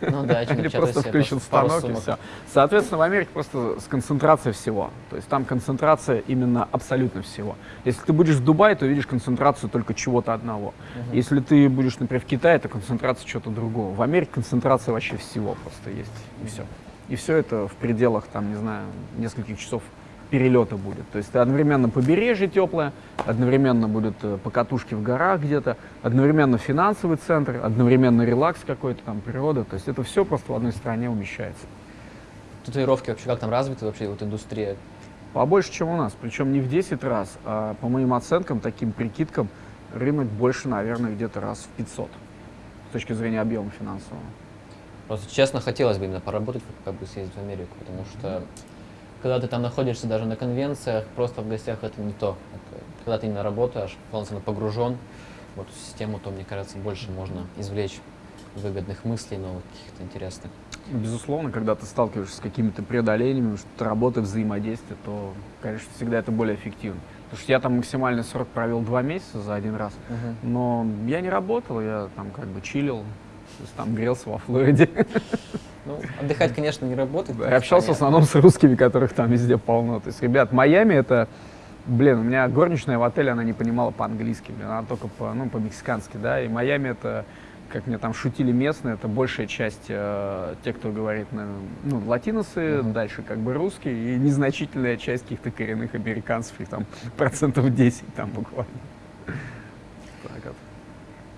Ну да, Или просто пару станок и все. Соответственно, в Америке просто с концентрацией всего. То есть там концентрация именно абсолютно всего. Если ты будешь в Дубае, то видишь концентрацию только чего-то одного. Если ты будешь, например, в Китае, то концентрация чего-то другого. В Америке концентрация вообще всего просто есть. И все. И все это в пределах, там, не знаю, нескольких часов перелета будет. То есть одновременно побережье теплое, одновременно будет э, покатушки в горах где-то, одновременно финансовый центр, одновременно релакс какой-то там, природа. То есть это все просто в одной стране умещается. Татуировки вообще как там развиты вообще вот индустрия? Побольше, чем у нас. Причем не в 10 раз, а по моим оценкам, таким прикидкам, рынок больше, наверное, где-то раз в 500 с точки зрения объема финансового. Просто честно хотелось бы именно поработать, как бы съездить в Америку, потому что когда ты там находишься даже на конвенциях, просто в гостях это не то. Когда ты именно работаешь, полностью погружен в эту систему, то, мне кажется, больше можно извлечь выгодных мыслей, новых каких-то интересных. Безусловно, когда ты сталкиваешься с какими-то преодолениями, что работа, взаимодействие, то, конечно, всегда это более эффективно. Потому что я там максимальный срок провел два месяца за один раз, но я не работал, я там как бы чилил, там грелся во Флориде. Ну, отдыхать, конечно, не работает. Я общался в основном с русскими, которых там везде полно. То есть, ребят, Майами это, блин, у меня горничная в отеле, она не понимала по-английски, блин, она только по, ну, по-мексикански, да, и Майами это, как мне там шутили местные, это большая часть э, тех, кто говорит, на, ну, латиносы, Мгм. дальше как бы русские, и незначительная часть каких-то коренных американцев, их там процентов 10 там буквально. Так вот.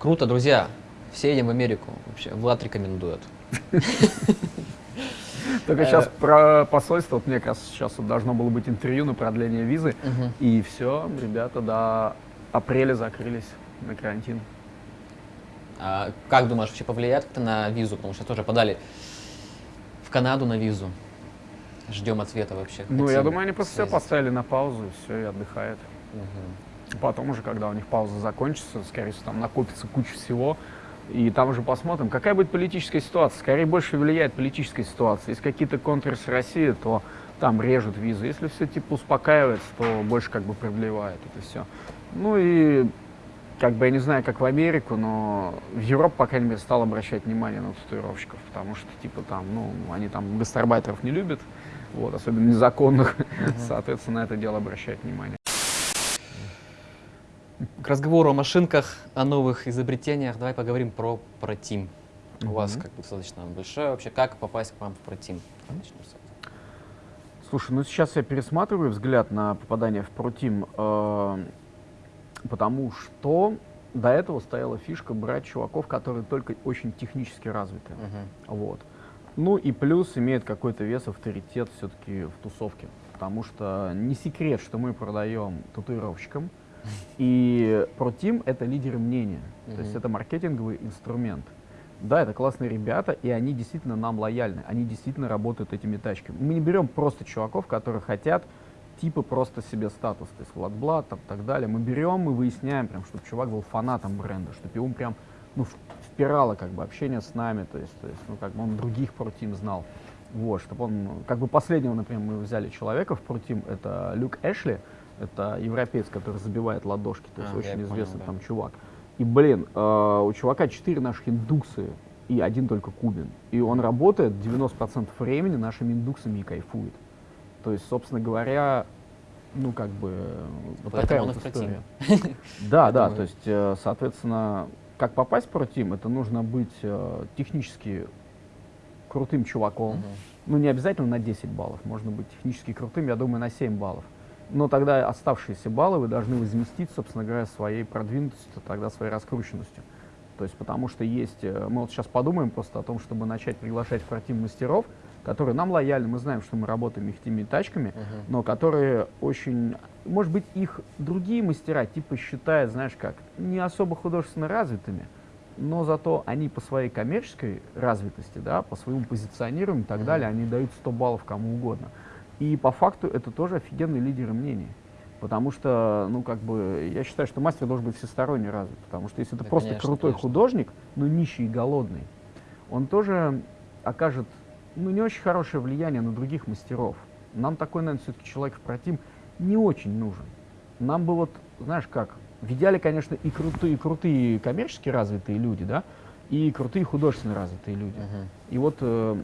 Круто, друзья. Все едем в Америку. Вообще, Влад рекомендует. [laughs] Только Э. сейчас про посольство, вот мне как раз сейчас должно было быть интервью на продление визы, И все, ребята до апреля закрылись на карантин. А как думаешь, вообще повлияет как-то на визу? Потому что тоже подали в Канаду на визу. Ждем ответа вообще. Ну, я думаю, они просто все поставили на паузу, и все, и отдыхают. Мгм. Потом уже, когда у них пауза закончится, скорее всего, там накопится куча всего, и там уже посмотрим, какая будет политическая ситуация. Скорее больше влияет политическая ситуация. Если какие-то контры с Россией, то там режут визу. Если все типа успокаивается, то больше как бы продлевает это все. Ну и как бы я не знаю, как в Америку, но в Европу, по крайней мере, стал обращать внимание на татуировщиков, потому что, типа, там, ну, они там гастарбайтеров не любят, вот, особенно незаконных, соответственно, на это дело обращают внимание. К разговору о машинках, о новых изобретениях, давай поговорим про протим. У вас Мгм. как бы достаточно большое вообще. Как попасть к вам в протим? Слушай, ну сейчас я пересматриваю взгляд на попадание в Прутим, э, потому что до этого стояла фишка брать чуваков, которые только очень технически развиты. Мгм. Вот. Ну и плюс имеет какой-то вес, авторитет все-таки в тусовке. Потому что не секрет, что мы продаем татуировщикам. И ProTeam — это лидеры мнения. То есть это маркетинговый инструмент. Да, это классные ребята, и они действительно нам лояльны. Они действительно работают этими тачками. Мы не берем просто чуваков, которые хотят типа просто себе статус, то есть Владблат, там, так далее. Мы берем, мы выясняем, прям, чтобы чувак был фанатом бренда, чтобы его прям ну, впирало как бы общение с нами, то есть, то есть ну, как бы он других ProTeam знал. Вот, чтобы он, как бы последнего, например, мы взяли человека в ProTeam, это Люк Эшли, это европеец, который забивает ладошки, то есть А, очень понял, известный да. там чувак. И, блин, э, у чувака четыре наших индуксы и один только кубин. И он работает 90% времени нашими индуксами и кайфует. То есть, собственно говоря, ну, как бы, вот Поэтому такая вот история. [laughs] Да, да, то есть, э, соответственно, как попасть в ProTeam, это нужно быть э, технически крутым чуваком. Ну, не обязательно на 10 баллов, можно быть технически крутым, я думаю, на 7 баллов. Но тогда оставшиеся баллы вы должны возместить, собственно говоря, своей продвинутостью, тогда своей раскрученностью. То есть, потому что есть, э, мы вот сейчас подумаем просто о том, чтобы начать приглашать в против мастеров, которые нам лояльны, мы знаем, что мы работаем их теми тачками, Мгм. но которые очень, может быть, их другие мастера типа считают, знаешь как, не особо художественно развитыми, но зато они по своей коммерческой развитости, да, по своему позиционированию и так Мгм. далее, они дают 100 баллов кому угодно. И по факту это тоже офигенные лидеры мнений. Потому что, ну, как бы, я считаю, что мастер должен быть всесторонне развит. Потому что если ты Да, просто конечно, крутой конечно. художник, но нищий и голодный, он тоже окажет ну, не очень хорошее влияние на других мастеров. Нам такой, наверное, все-таки человек в протим не очень нужен. Нам бы вот, знаешь как, в идеале, конечно, и крутые, и крутые коммерчески развитые люди, да, и крутые художественно развитые люди. Мгм. И вот, э,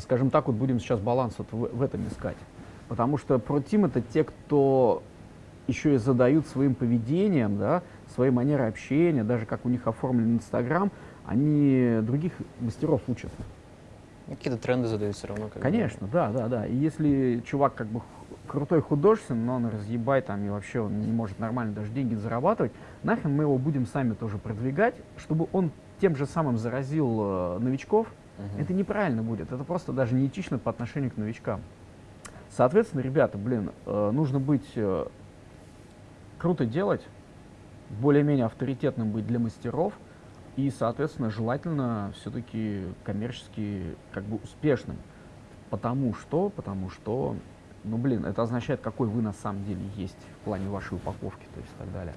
скажем так, вот будем сейчас баланс вот в, в этом искать. Потому что протим это те, кто еще и задают своим поведением, да, своей манерой общения, даже как у них оформлен Инстаграм, они других мастеров учат. Ну, Какие-то тренды задают все равно. как бы. Конечно, да, да, да. И если чувак как бы крутой художественный, но он разъебай там и вообще он не может нормально даже деньги зарабатывать, нахрен мы его будем сами тоже продвигать, чтобы он тем же самым заразил э, новичков, Мгм. это неправильно будет. Это просто даже неэтично по отношению к новичкам. Соответственно, ребята, блин, э, нужно быть э, круто делать, более-менее авторитетным быть для мастеров и, соответственно, желательно все-таки коммерчески как бы успешным. Потому что, потому что, ну блин, это означает, какой вы на самом деле есть в плане вашей упаковки, то есть и так далее.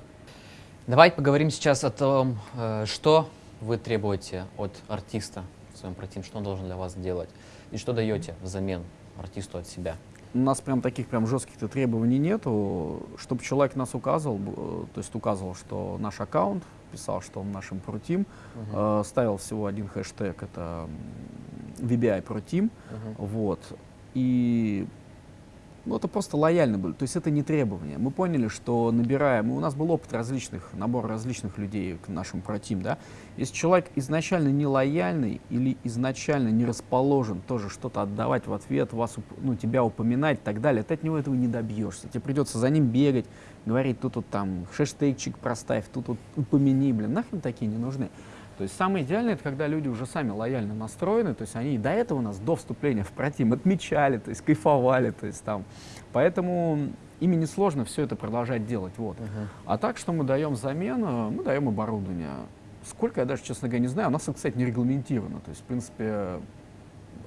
Давай поговорим сейчас о том, э, что вы требуете от артиста в своем протим, что он должен для вас делать, и что даете взамен артисту от себя. У нас прям таких прям жестких требований нету, чтобы человек нас указывал, э, то есть указывал, что наш аккаунт, писал, что он нашим протим, э, ставил всего один хэштег, это VBI протим, Мгм. вот, и ну, это просто лояльно было, то есть это не требование. Мы поняли, что набираем, у нас был опыт различных, набор различных людей к нашему протим, да. Если человек изначально не лояльный или изначально не расположен тоже что-то отдавать в ответ, вас, ну, тебя упоминать и так далее, ты от него этого не добьешься. Тебе придется за ним бегать, говорить, тут вот там хэштегчик проставь, тут вот упомяни, блин, нахрен такие не нужны. То есть самое идеальное, это когда люди уже сами лояльно настроены, то есть они и до этого нас, до вступления в протим, отмечали, то есть кайфовали, то есть там. Поэтому ими несложно все это продолжать делать, вот. Мгм. А так, что мы даем взамен, э, мы даем оборудование. Сколько, я даже, честно говоря, не знаю. У нас, кстати, не регламентировано. То есть, в принципе,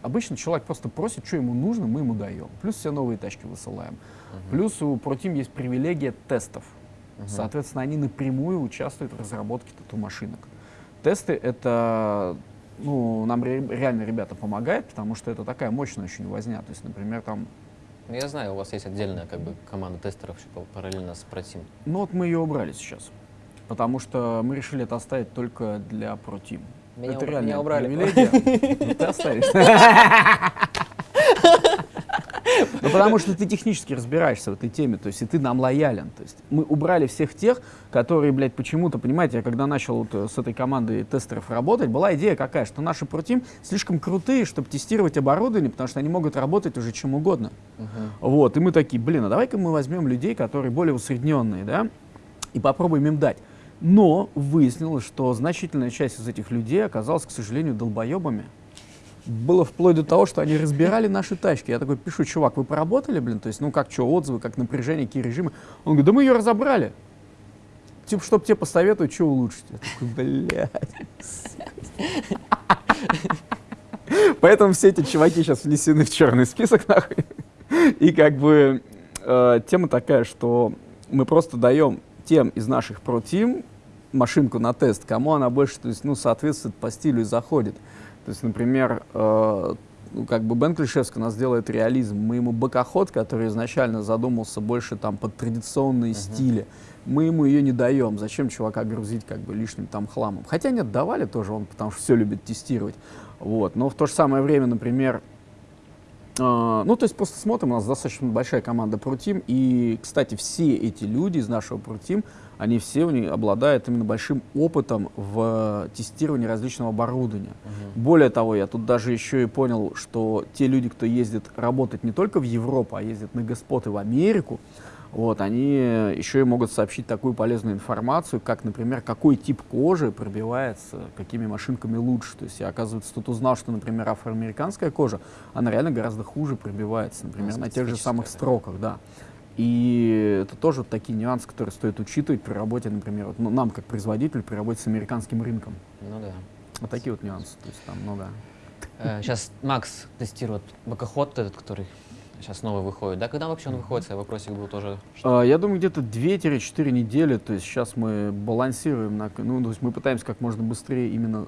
обычно человек просто просит, что ему нужно, мы ему даем. Плюс все новые тачки высылаем. Мгм. Плюс у ProTeam есть привилегия тестов. Мгм. Соответственно, они напрямую участвуют в разработке тату-машинок. Тесты — это, ну, нам ре- реально ребята помогают, потому что это такая мощная очень возня. То есть, например, там, Ну, Я знаю, у вас есть отдельная как бы команда тестеров параллельно с протим. ну вот мы ее убрали сейчас. Потому что мы решили это оставить только для ProTeam. Меня это уб- реально меня убрали. привилегия. [laughs] Ты оставишь. [laughs] Ну, потому что ты технически разбираешься в этой теме, то есть и ты нам лоялен. То есть мы убрали всех тех, которые, блядь, почему-то, понимаете, я когда начал вот э, с этой командой тестеров работать, была идея какая, что наши протим слишком крутые, чтобы тестировать оборудование, потому что они могут работать уже чем угодно. Мгм. Вот, и мы такие, блин, а давай-ка мы возьмем людей, которые более усредненные, да, и попробуем им дать. Но выяснилось, что значительная часть из этих людей оказалась, к сожалению, долбоебами. Было вплоть до того, что они разбирали наши тачки. Я такой пишу, чувак, вы поработали, блин? То есть, ну как, что, отзывы, как напряжение, какие режимы? Он говорит, да мы ее разобрали. Типа, чтобы тебе посоветовать, что улучшить. Я такой, блядь. Поэтому все эти чуваки сейчас внесены в черный список, нахуй. И как бы э, тема такая, что мы просто даем тем из наших протим машинку на тест, кому она больше, то есть, ну, соответствует по стилю и заходит. То есть, например, э, ну, как бы Бен Клишевский у нас делает реализм. Мы ему бокоход, который изначально задумался больше там под традиционные стили, мы ему ее не даем. Зачем чувака грузить как бы лишним там хламом? Хотя нет, давали тоже, он потому что все любит тестировать. Вот. Но в то же самое время, например, ну, то есть просто смотрим, у нас достаточно большая команда ProTeam, и, кстати, все эти люди из нашего ProTeam, они все у них обладают именно большим опытом в тестировании различного оборудования. Мгм. Более того, я тут даже еще и понял, что те люди, кто ездит работать не только в Европу, а ездят на господы в Америку, вот, они еще и могут сообщить такую полезную информацию, как, например, какой тип кожи пробивается, какими машинками лучше. То есть я, оказывается, тут узнал, что, например, афроамериканская кожа, она реально гораздо хуже пробивается, например, Ну, на тех же самых да. строках, да. И это тоже вот такие нюансы, которые стоит учитывать при работе, например, вот, ну, нам, как производителю, при работе с американским рынком. Ну да. Вот такие вот нюансы, то есть там много. Сейчас Макс тестирует бокоход этот, который сейчас новый выходит. Да, когда вообще он выходит? Свой вопросик был тоже. А, Я думаю, где-то 2-4 недели, то есть сейчас мы балансируем, на, ну, то есть мы пытаемся как можно быстрее именно,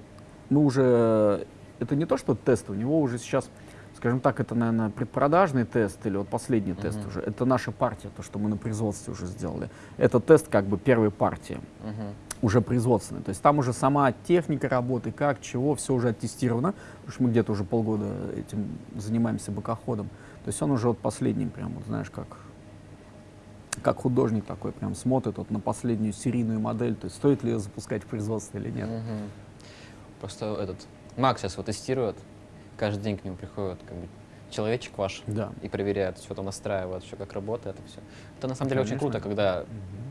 мы уже, это не то, что тест, у него уже сейчас скажем так, это, наверное, предпродажный тест или вот последний Мгм. тест уже. Это наша партия, то, что мы на производстве уже сделали. Это тест как бы первой партии, Мгм. уже производственный. То есть там уже сама техника работы, как, чего, все уже оттестировано, потому что мы где-то уже полгода этим занимаемся бокоходом. То есть он уже вот последним прям, вот знаешь, как как художник такой прям смотрит вот на последнюю серийную модель, то есть стоит ли ее запускать в производство или нет. Мгм. Просто этот Макс сейчас его тестирует, каждый день к нему приходит как бы человечек ваш Да. и проверяет, все там настраивает, все как работает и все. Это на самом деле очень Конечно. круто, когда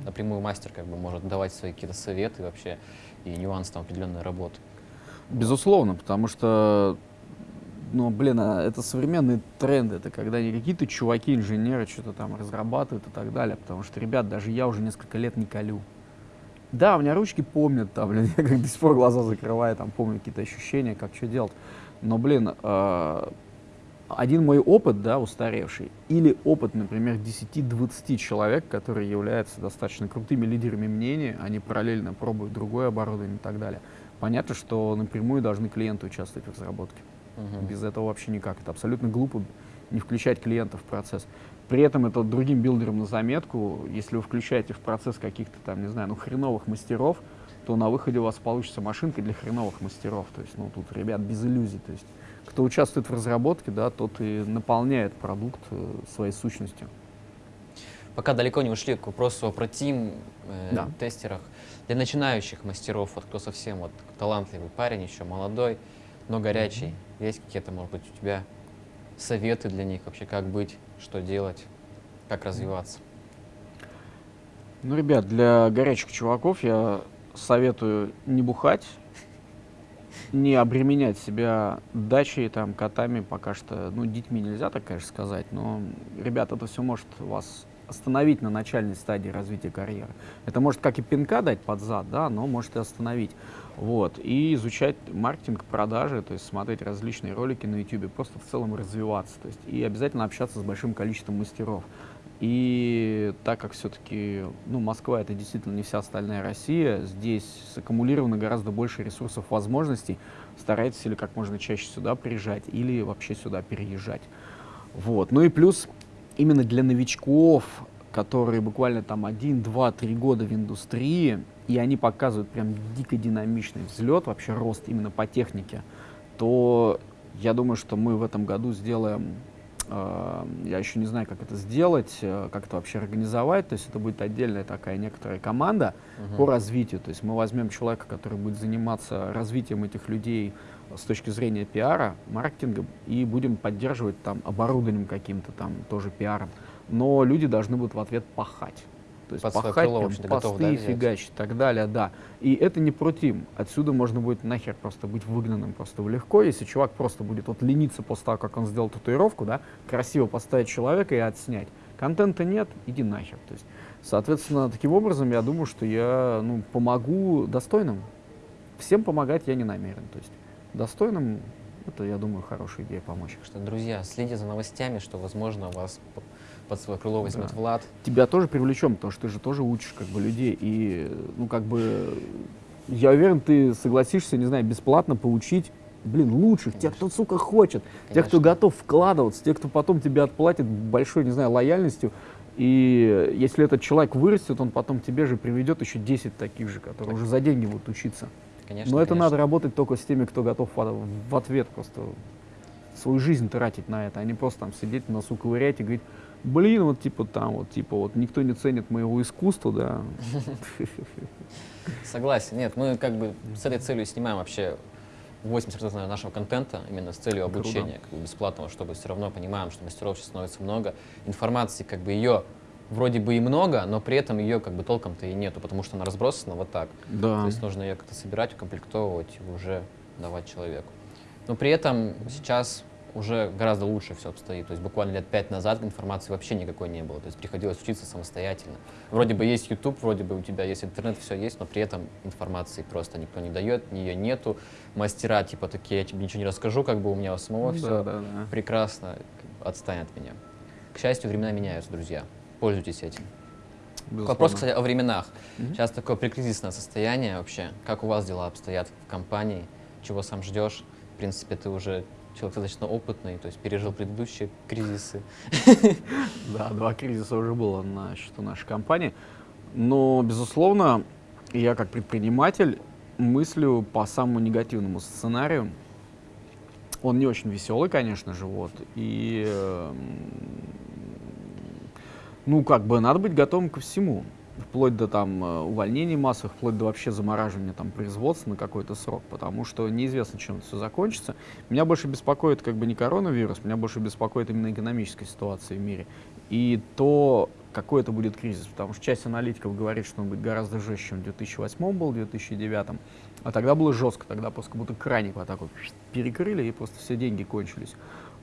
напрямую мастер как бы может давать свои какие-то советы вообще и нюансы там определенной работы. Безусловно, потому что, ну, блин, а это современные тренды, это когда не какие-то чуваки, инженеры что-то там разрабатывают и так далее, потому что, ребят, даже я уже несколько лет не колю. Да, у меня ручки помнят, там, блин, [laughs] я как до сих пор глаза закрываю, там, помню какие-то ощущения, как что делать. Но, блин, э, один мой опыт, да, устаревший, или опыт, например, 10-20 человек, которые являются достаточно крутыми лидерами мнений, они параллельно пробуют другое оборудование и так далее. Понятно, что напрямую должны клиенты участвовать в разработке. Мгм. Без этого вообще никак. Это абсолютно глупо не включать клиента в процесс. При этом это другим билдерам на заметку, если вы включаете в процесс каких-то там, не знаю, ну хреновых мастеров, то на выходе у вас получится машинка для хреновых мастеров. То есть, ну тут, ребят, без иллюзий. То есть, кто участвует в разработке, да, тот и наполняет продукт э, своей сущностью. Пока далеко не ушли к вопросу про тим, э, Да. тестерах. Для начинающих мастеров, вот кто совсем вот талантливый парень, еще молодой, но горячий, есть какие-то, может быть, у тебя советы для них вообще, как быть, что делать, как развиваться? Ну, ребят, для горячих чуваков я советую не бухать, не обременять себя дачей, там, котами, пока что, ну, детьми нельзя так, конечно, сказать, но, ребят, это все может вас остановить на начальной стадии развития карьеры. Это может как и пинка дать под зад, да, но может и остановить. Вот. И изучать маркетинг, продажи, то есть смотреть различные ролики на YouTube, просто в целом развиваться. То есть, и обязательно общаться с большим количеством мастеров. И так как все-таки ну, Москва это действительно не вся остальная Россия, здесь саккумулировано гораздо больше ресурсов, возможностей. Старайтесь или как можно чаще сюда приезжать, или вообще сюда переезжать. Вот. Ну и плюс именно для новичков, которые буквально там один, два, три года в индустрии, и они показывают прям дико динамичный взлет, вообще рост именно по технике, то я думаю, что мы в этом году сделаем, э, я еще не знаю, как это сделать, э, как это вообще организовать, то есть это будет отдельная такая некоторая команда Мгм. по развитию, то есть мы возьмем человека, который будет заниматься развитием этих людей с точки зрения пиара, маркетинга, и будем поддерживать там оборудованием каким-то там, тоже пиаром. Но люди должны будут в ответ пахать. То есть Под пахать, крыло, в прям общем-то, готов, посты да, фигачить и так далее, да. И это не про тим. Отсюда можно будет нахер просто быть выгнанным просто легко, если чувак просто будет вот лениться после того, как он сделал татуировку, да, красиво поставить человека и отснять. Контента нет, иди нахер. То есть, соответственно, таким образом я думаю, что я ну, помогу достойным. Всем помогать я не намерен. То есть достойным это, я думаю, хорошая идея помочь. Так что, друзья, следите за новостями, что, возможно, вас под свое крыло возьмет Да. Влад. тебя тоже привлечем, потому что ты же тоже учишь как бы людей. И, ну, как бы, я уверен, ты согласишься, не знаю, бесплатно поучить, блин, лучших, тех, кто, сука, хочет, тех, кто Конечно. готов вкладываться, тех, кто потом тебе отплатит большой, не знаю, лояльностью. И если этот человек вырастет, он потом тебе же приведет еще 10 таких же, которые уже за деньги будут учиться. Конечно, Но это конечно. надо работать только с теми, кто готов в, ответ просто свою жизнь тратить на это, а не просто там сидеть носу ковырять и говорить, блин, вот типа там, вот типа вот никто не ценит моего искусства, да. [laughs] Согласен. Нет, мы как бы с этой целью снимаем вообще 80% наверное, нашего контента именно с целью обучения, как бы бесплатного, чтобы все равно понимаем, что мастеров сейчас становится много, информации как бы ее вроде бы и много, но при этом ее как бы толком-то и нету, потому что она разбросана вот так. Да. То есть нужно ее как-то собирать, укомплектовывать и уже давать человеку. Но при этом сейчас уже гораздо лучше все обстоит. То есть буквально лет пять назад информации вообще никакой не было. То есть приходилось учиться самостоятельно. Вроде бы есть YouTube, вроде бы у тебя есть интернет, все есть, но при этом информации просто никто не дает, ее нету. Мастера типа такие, я тебе ничего не расскажу, как бы у меня у самого Да, все да, да. прекрасно, отстань от меня. К счастью, времена меняются, друзья. Пользуйтесь этим. Безусловно. Вопрос, кстати, о временах. Мгм. Сейчас такое прикризисное состояние вообще. Как у вас дела обстоят в компании? Чего сам ждешь? В принципе, ты уже человек достаточно опытный, то есть пережил предыдущие кризисы. [laughs] Да, два кризиса уже было на счету нашей компании. Но, безусловно, я как предприниматель мыслю по самому негативному сценарию. Он не очень веселый, конечно же, вот. И, эм, ну, как бы, надо быть готовым ко всему вплоть до там э, увольнений массовых, вплоть до вообще замораживания там производства на какой-то срок, потому что неизвестно, чем это все закончится. Меня больше беспокоит как бы не коронавирус, меня больше беспокоит именно экономическая ситуация в мире и то, какой это будет кризис, потому что часть аналитиков говорит, что он будет гораздо жестче, чем в 2008 был, в 2009, а тогда было жестко, тогда просто как будто краник вот так вот перекрыли и просто все деньги кончились.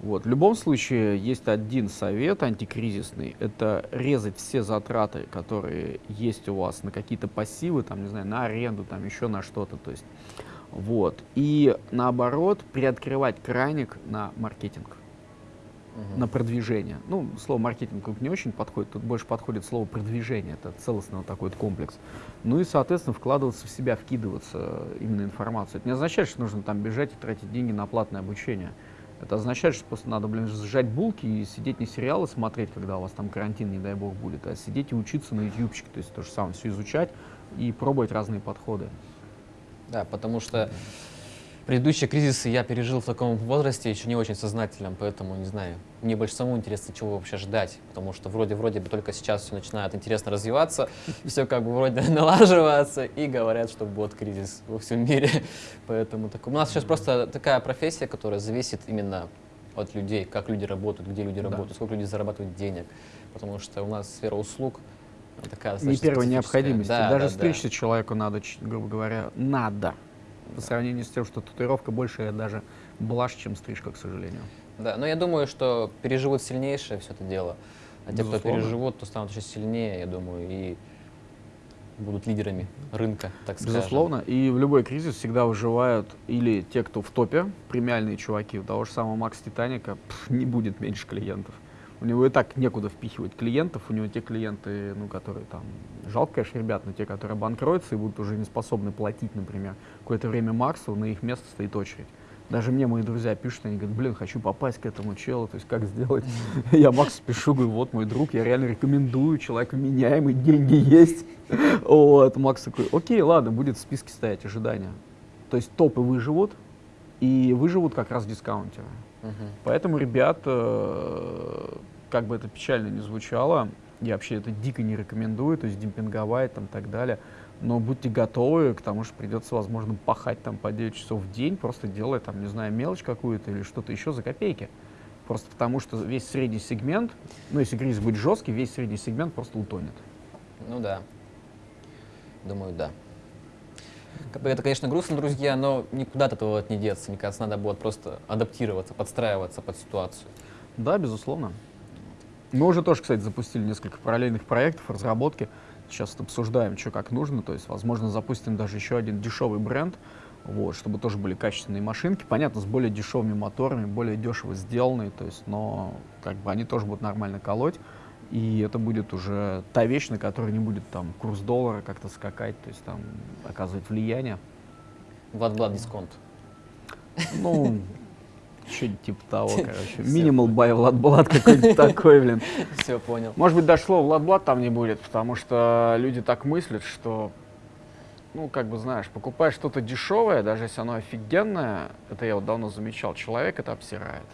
Вот. В любом случае, есть один совет антикризисный, это резать все затраты, которые есть у вас на какие-то пассивы, там, не знаю, на аренду, там, еще на что-то, то есть, вот. И наоборот, приоткрывать краник на маркетинг, угу. на продвижение. Ну, слово маркетинг не очень подходит, тут больше подходит слово продвижение, это целостный вот такой вот комплекс. Ну и, соответственно, вкладываться в себя, вкидываться именно информацию. Это не означает, что нужно там бежать и тратить деньги на платное обучение. Это означает, что просто надо, блин, сжать булки и сидеть не сериалы смотреть, когда у вас там карантин, не дай бог, будет, а сидеть и учиться на ютубчике, то есть то же самое, все изучать и пробовать разные подходы. Да, потому что Предыдущие кризисы я пережил в таком возрасте, еще не очень сознательном, поэтому, не знаю, мне больше самому интересно, чего вообще ждать, потому что вроде-вроде бы только сейчас все начинает интересно развиваться, [laughs] все как бы вроде [laughs] налаживается, и говорят, что вот кризис во всем мире. [laughs] Поэтому так, у нас сейчас просто такая профессия, которая зависит именно от людей, как люди работают, где люди работают, да. сколько люди зарабатывают денег, потому что у нас сфера услуг такая Не первой необходимости. Да, Даже да, встретиться да. человеку надо, грубо говоря, надо по сравнению с тем, что татуировка больше даже блажь, чем стрижка, к сожалению. Да, но я думаю, что переживут сильнейшее все это дело. А те, кто переживут, то станут еще сильнее, я думаю, и будут лидерами рынка, так сказать. Безусловно. И в любой кризис всегда выживают или те, кто в топе, премиальные чуваки. Того же самого Макс Титаника пф, не будет меньше клиентов. У него и так некуда впихивать клиентов, у него те клиенты, ну, которые там, жалко, конечно, ребят, но те, которые банкротятся и будут уже не способны платить, например, какое-то время Марсу, на их место стоит очередь. Даже мне мои друзья пишут, они говорят, блин, хочу попасть к этому челу, то есть как сделать? Я Макс пишу, говорю, вот мой друг, я реально рекомендую, человек меняемый, деньги есть. Вот, Макс такой, окей, ладно, будет в списке стоять ожидания. То есть топы выживут, и выживут как раз дискаунтеры. Поэтому, ребят, как бы это печально не звучало, я вообще это дико не рекомендую, то есть демпинговать там и так далее. Но будьте готовы к тому, что придется, возможно, пахать там по 9 часов в день, просто делая там, не знаю, мелочь какую-то или что-то еще за копейки. Просто потому что весь средний сегмент, ну если кризис будет жесткий, весь средний сегмент просто утонет. Ну да. Думаю, да. Это, конечно, грустно, друзья, но никуда от этого не деться. Мне кажется, надо будет просто адаптироваться, подстраиваться под ситуацию. Да, безусловно. Мы уже тоже, кстати, запустили несколько параллельных проектов разработки. Сейчас обсуждаем, что как нужно. То есть, возможно, запустим даже еще один дешевый бренд, вот, чтобы тоже были качественные машинки. Понятно, с более дешевыми моторами, более дешево сделанные, то есть, но как бы они тоже будут нормально колоть и это будет уже та вещь, на которой не будет там курс доллара как-то скакать, то есть там оказывать влияние. Владблад дисконт. Ну, что-нибудь типа того, короче. Минимал бай Владблад какой-нибудь [laughs] такой, блин. Все, понял. Может быть, даже слова Владблад там не будет, потому что люди так мыслят, что, ну, как бы, знаешь, покупаешь что-то дешевое, даже если оно офигенное, это я вот давно замечал, человек это обсирает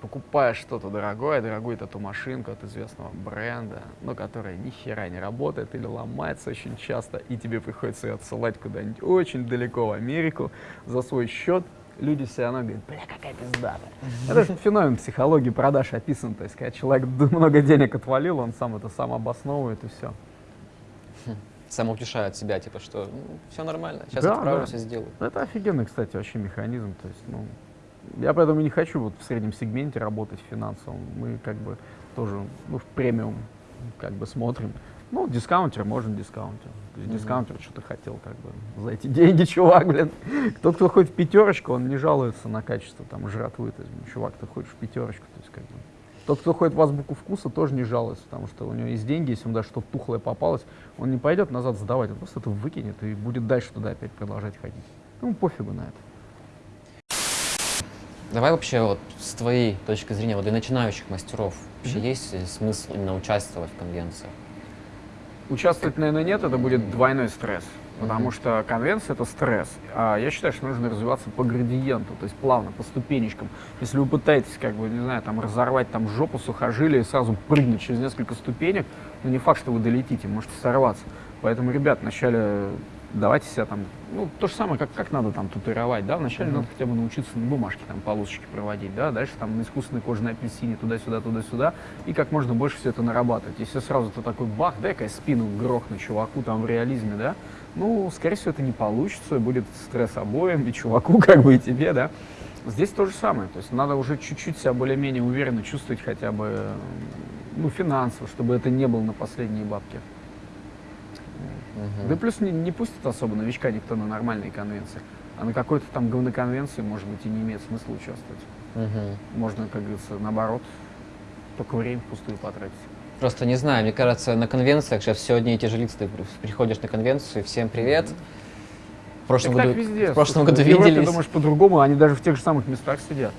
покупаешь что-то дорогое, дорогую тату-машинку от известного бренда, но которая ни хера не работает или ломается очень часто, и тебе приходится ее отсылать куда-нибудь очень далеко в Америку за свой счет, люди все равно говорят, бля, какая пиздата. Это же феномен психологии продаж описан, то есть, когда человек много денег отвалил, он сам это сам обосновывает и все. Самоутешает себя, типа, что ну, все нормально, сейчас да, отправлюсь да. и сделаю. Это офигенный, кстати, вообще механизм, то есть, ну, я поэтому не хочу вот в среднем сегменте работать финансовом. Мы как бы тоже ну, в премиум как бы смотрим. Ну, дискаунтер, можно дискаунтер. То есть mm-hmm. дискаунтер что-то хотел как бы за эти [laughs] деньги, чувак, блин. Тот, кто ходит в пятерочку, он не жалуется на качество там жратвы. То есть, чувак, ты ходишь в пятерочку, то есть как бы. Тот, кто ходит в азбуку вкуса, тоже не жалуется, потому что у него есть деньги, если ему даже что-то тухлое попалось, он не пойдет назад сдавать, он просто это выкинет и будет дальше туда опять продолжать ходить. Ну, пофигу на это. Давай вообще вот с твоей точки зрения, вот для начинающих мастеров, вообще Мгм. есть смысл именно участвовать в конвенциях? Участвовать, наверное, нет, это будет двойной стресс. Потому что конвенция это стресс. А я считаю, что нужно развиваться по градиенту, то есть плавно, по ступенечкам. Если вы пытаетесь, как бы, не знаю, там разорвать там жопу сухожилия и сразу прыгнуть через несколько ступенек, ну не факт, что вы долетите, можете сорваться. Поэтому, ребят, вначале давайте себя там, ну, то же самое, как, как надо там татуировать, да, вначале Мгм. надо хотя бы научиться на бумажке там полосочки проводить, да, дальше там на искусственной кожаной апельсине туда-сюда, туда-сюда, и как можно больше все это нарабатывать. Если сразу ты такой бах, дай-ка я спину грохну чуваку там в реализме, да, ну, скорее всего, это не получится, будет стресс обоим, и чуваку, [laughs] как бы, и тебе, да. Здесь то же самое, то есть надо уже чуть-чуть себя более-менее уверенно чувствовать хотя бы, ну, финансово, чтобы это не было на последние бабки. Мгм. Да плюс не, не пустит особо новичка никто на нормальные конвенции. А на какой-то там говноконвенции, может быть, и не имеет смысла участвовать. Мгм. Можно, как говорится, наоборот, только время впустую потратить. Просто не знаю, мне кажется, на конвенциях сейчас все одни и те же лица. Ты при- приходишь на конвенцию, всем привет. В прошлом Так, году, так везде. в прошлом году в Европе, виделись. думаешь, по-другому, они даже в тех же самых местах сидят.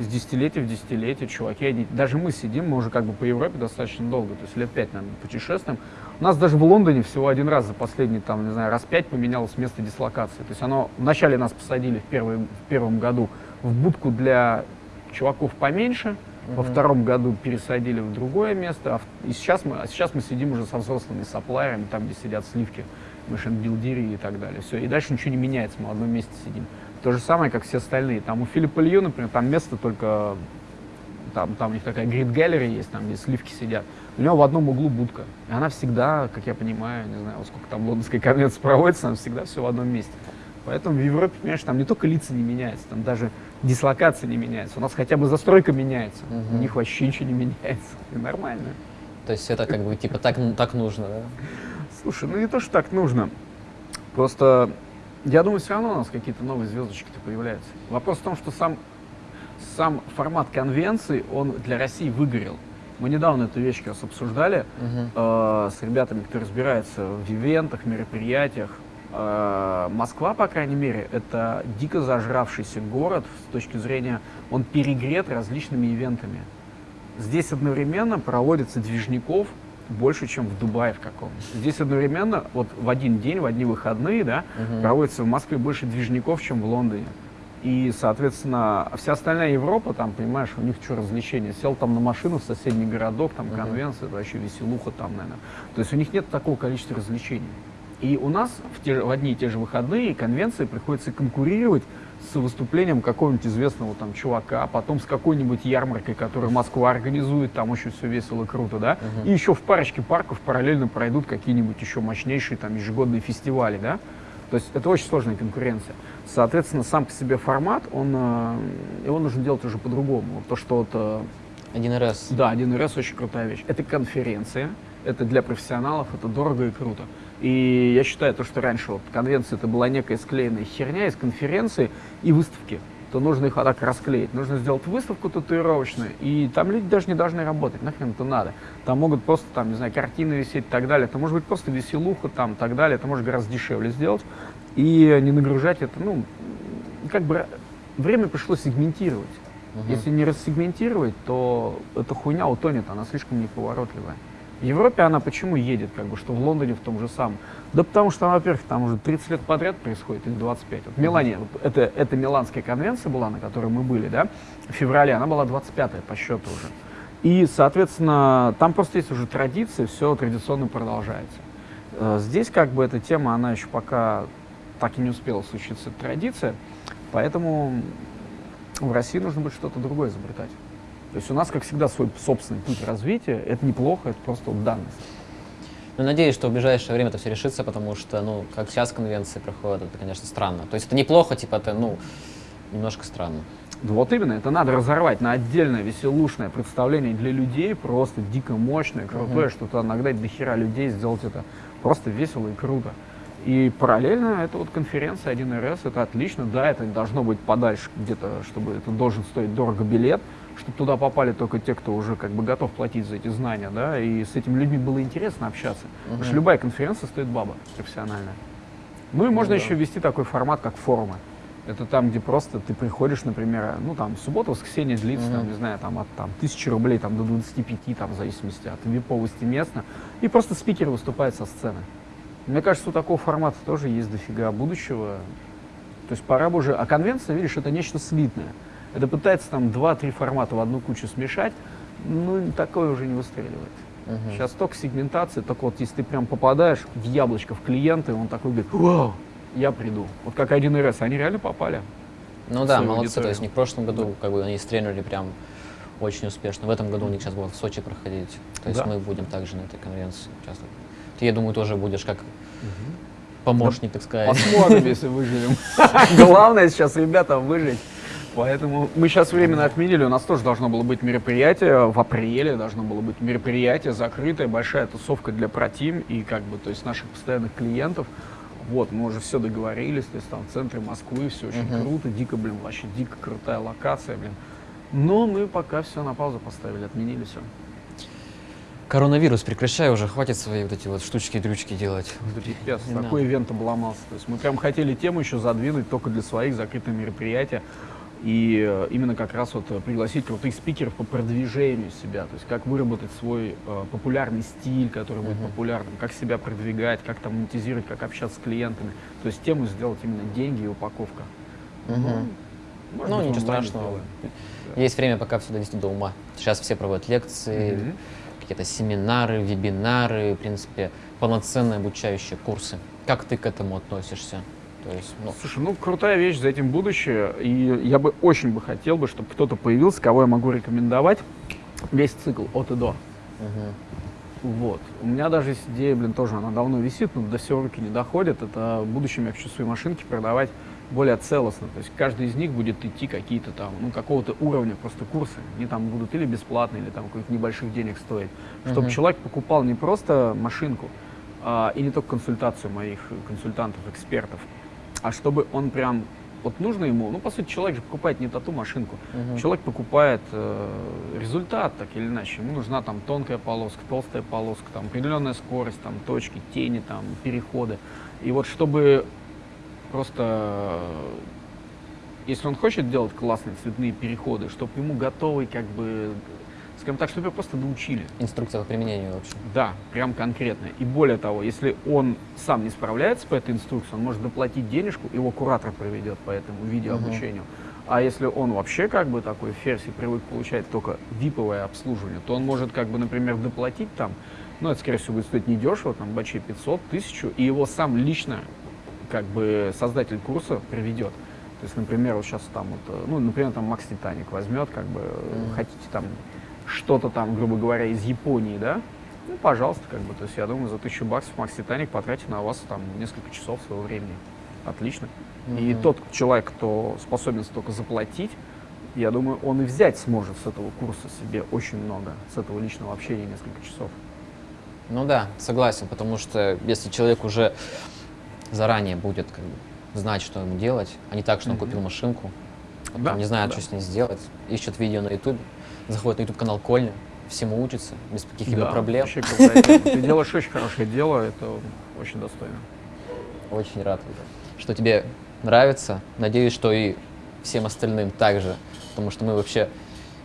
Из десятилетия в десятилетие, чуваки, они, даже мы сидим, мы уже как бы по Европе достаточно долго, то есть лет пять, наверное, путешествуем. У нас даже в Лондоне всего один раз за последний, там, не знаю, раз пять поменялось место дислокации. То есть оно, вначале нас посадили в, первый, в первом году в будку для чуваков поменьше, во Мгм. втором году пересадили в другое место, а, в- и сейчас мы, а сейчас мы сидим уже со взрослыми саплайерами, там, где сидят сливки, машин-билдери и так далее. Все, и дальше ничего не меняется, мы в одном месте сидим. То же самое, как все остальные. Там у Филиппа Лью, например, там место только, там, там у них такая грид галерея есть, там, где сливки сидят. У него в одном углу будка. И она всегда, как я понимаю, не знаю, вот сколько там лондонской конвенции проводится, она всегда все в одном месте. Поэтому в Европе, понимаешь, там не только лица не меняются, там даже дислокация не меняется. У нас хотя бы застройка меняется. У Мгм. них вообще ничего не меняется. И нормально. То есть это как бы типа так, так нужно, да? Слушай, ну не то, что так нужно. Просто я думаю, все равно у нас какие-то новые звездочки-то появляются. Вопрос в том, что сам, сам формат конвенции, он для России выгорел. Мы недавно эту вещь как раз обсуждали Мгм. э, с ребятами, кто разбирается в ивентах, мероприятиях. Э, Москва, по крайней мере, это дико зажравшийся город с точки зрения, он перегрет различными ивентами. Здесь одновременно проводится движников больше, чем в Дубае в каком-то. Здесь одновременно, вот в один день, в одни выходные, да, Мгм. проводится в Москве больше движников, чем в Лондоне. И, соответственно, вся остальная Европа, там, понимаешь, у них что развлечения? Сел там на машину в соседний городок, там конвенция, это вообще веселуха там, наверное. То есть у них нет такого количества развлечений. И у нас в, те, в одни и те же выходные конвенции приходится конкурировать с выступлением какого-нибудь известного там чувака, потом с какой-нибудь ярмаркой, которую Москва организует, там очень все весело, круто, да, Мгм. и еще в парочке парков параллельно пройдут какие-нибудь еще мощнейшие там ежегодные фестивали, да, то есть это очень сложная конкуренция. Соответственно, сам по себе формат, он, э, его нужно делать уже по-другому. То, что вот, э, 1Рс. да, 1С очень крутая вещь. Это конференция, это для профессионалов, это дорого и круто. И я считаю, то, что раньше вот конвенция это была некая склеенная херня из конференции и выставки, то нужно их вот так расклеить. Нужно сделать выставку татуировочную, и там люди даже не должны работать, нахрен это надо. Там могут просто, там, не знаю, картины висеть и так далее. Это может быть просто веселуха там и так далее. Это может гораздо дешевле сделать. И не нагружать это, ну, как бы время пришло сегментировать. Мгм. Если не рассегментировать, то эта хуйня утонет, она слишком неповоротливая. В Европе она почему едет, как бы, что в Лондоне в том же самом? Да потому что, во-первых, там уже 30 лет подряд происходит, или 25. Вот Милане, вот это, это Миланская конвенция была, на которой мы были, да, в феврале, она была 25-я по счету уже. И, соответственно, там просто есть уже традиции, все традиционно продолжается. Э, Здесь как бы эта тема, она еще пока так и не успела случиться, традиция, поэтому в России нужно будет что-то другое изобретать. То есть у нас, как всегда, свой собственный путь развития. Это неплохо, это просто вот данность. Ну, надеюсь, что в ближайшее время это все решится, потому что, ну, как сейчас конвенции проходят, это, конечно, странно. То есть это неплохо, типа, это, ну, немножко странно. Да вот именно, это надо разорвать на отдельное веселушное представление для людей, просто дико мощное, крутое, Мгм. что туда нагнать до хера людей, сделать это просто весело и круто. И параллельно это вот конференция 1Рс, это отлично, да, это должно быть подальше где-то, чтобы это должен стоить дорого билет, чтобы туда попали только те, кто уже как бы готов платить за эти знания, да, и с этими людьми было интересно общаться. Потому что любая конференция стоит баба профессиональная. Ну и можно да. еще ввести такой формат, как форумы. Это там, где просто ты приходишь, например, ну там суббота, воскресенье длится, Мгм. там, не знаю, там от там, тысячи рублей там, до 25, там, в зависимости от виповости места, и просто спикер выступает со сцены. Мне кажется, у такого формата тоже есть дофига будущего. То есть пора бы уже... А конвенция, видишь, это нечто слитное. Это пытается там два-три формата в одну кучу смешать, ну, такое уже не выстреливает. Мгм. Сейчас только сегментация, только вот если ты прям попадаешь в яблочко, в клиента, и он такой говорит, вау, я приду. Вот как 1С, они реально попали. Ну да, молодцы. То аудиторию. есть у них в прошлом году как бы они стрельнули прям очень успешно. В этом году у них сейчас будет в Сочи проходить. То есть Да. мы будем также на этой конвенции участвовать. Ты, я думаю, тоже будешь как помощник, так сказать. Посмотрим, если выживем. [laughs] Главное сейчас, ребята, выжить. Поэтому мы сейчас временно отменили, у нас тоже должно было быть мероприятие, в апреле должно было быть мероприятие закрытое, большая тусовка для протим и как бы, то есть наших постоянных клиентов. Вот, мы уже все договорились, то есть там в центре Москвы, все очень Мгм. круто, дико, блин, вообще дико крутая локация, блин. Но мы пока все на паузу поставили, отменили все. Коронавирус, прекращай уже, хватит свои вот эти вот штучки-дрючки делать. Пипец, такой надо. ивент обломался. То есть мы прям хотели тему еще задвинуть только для своих закрытых мероприятий. И э, именно как раз вот э, пригласить крутых спикеров по продвижению себя. То есть как выработать свой э, популярный стиль, который будет Мгм. популярным, как себя продвигать, как там монетизировать, как общаться с клиентами. То есть тему сделать именно деньги и упаковка. Мгм. может Ну, быть, ничего страшного. сделаем. Есть время, пока все довести до ума. Сейчас все проводят лекции, Мгм. какие-то семинары, вебинары, в принципе, полноценные обучающие курсы. Как ты к этому относишься? То есть, ну, Слушай, ну крутая вещь, за этим будущее. И я бы очень бы хотел бы, чтобы кто-то появился, кого я могу рекомендовать. Весь цикл от и до. мгм. Вот. У меня даже есть идея, блин, тоже она давно висит, но до всего руки не доходит. Это в будущем я хочу свои машинки продавать более целостно. То есть каждый из них будет идти какие-то там, ну, какого-то уровня просто курсы. Они там будут или бесплатные, или там каких-то небольших денег стоить. Чтобы Мгм. человек покупал не просто машинку, а, и не только консультацию моих консультантов, экспертов, а чтобы он прям, вот нужно ему, ну, по сути, человек же покупает не тату машинку, Мгм. Человек покупает э, результат, так или иначе. Ему нужна там тонкая полоска, толстая полоска, там определенная скорость, там точки, тени, там переходы. И вот чтобы просто, э, если он хочет делать классные цветные переходы, чтобы ему готовый, как бы, скажем так, чтобы его просто научили. Инструкция по применению вообще. Да, прям конкретно. И более того, если он сам не справляется по этой инструкции, он может доплатить денежку, его куратор проведет по этому видеообучению. А если он вообще как бы такой ферзь и привык получать только виповое обслуживание, то он может как бы, например, доплатить там, ну, это, скорее всего, будет стоить недешево, там, бачей 500, 1000, и его сам лично, как бы, создатель курса приведет. То есть, например, вот сейчас там вот, э, ну, например, там Макс Титаник возьмет, как бы, Мгм. хотите там что-то там, грубо говоря, из Японии, да, ну, пожалуйста, как бы, то есть, я думаю, за тысячу баксов Макс Титаник потратит на вас там несколько часов своего времени. Отлично. И Мгм. тот человек, кто способен столько заплатить, я думаю, он и взять сможет с этого курса себе очень много, с этого личного общения несколько часов. Ну да, согласен, потому что если человек уже заранее будет как бы, знать, что ему делать, а не так, что он Мгм. купил машинку, потом Да, не знает, да. что с ней сделать, ищет видео на YouTube, заходит на YouTube канал Кольня, всему учится, без каких-либо Да, проблем. Вообще. [laughs] Ты делаешь очень хорошее дело, это очень достойно. Очень рад, что тебе нравится. Надеюсь, что и всем остальным также, потому что мы вообще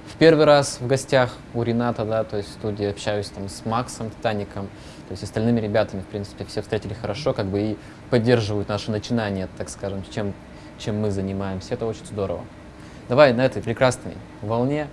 в первый раз в гостях у Рената, да, то есть в студии общаюсь там с Максом Титаником, то есть остальными ребятами, в принципе, все встретили хорошо, как бы и поддерживают наши начинания, так скажем, чем, чем мы занимаемся. Это очень здорово. Давай на этой прекрасной волне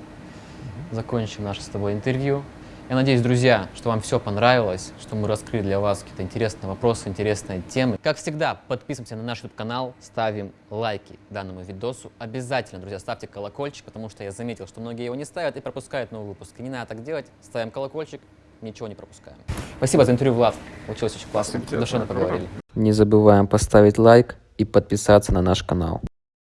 закончим наше с тобой интервью. Я надеюсь, друзья, что вам все понравилось, что мы раскрыли для вас какие-то интересные вопросы, интересные темы. Как всегда, подписываемся на наш YouTube-канал, ставим лайки данному видосу. Обязательно, друзья, ставьте колокольчик, потому что я заметил, что многие его не ставят и пропускают новые выпуски. Не надо так делать. Ставим колокольчик, ничего не пропускаем. Спасибо за интервью, Влад. Получилось очень классно. Душевно поговорили. Не забываем поставить лайк и подписаться на наш канал.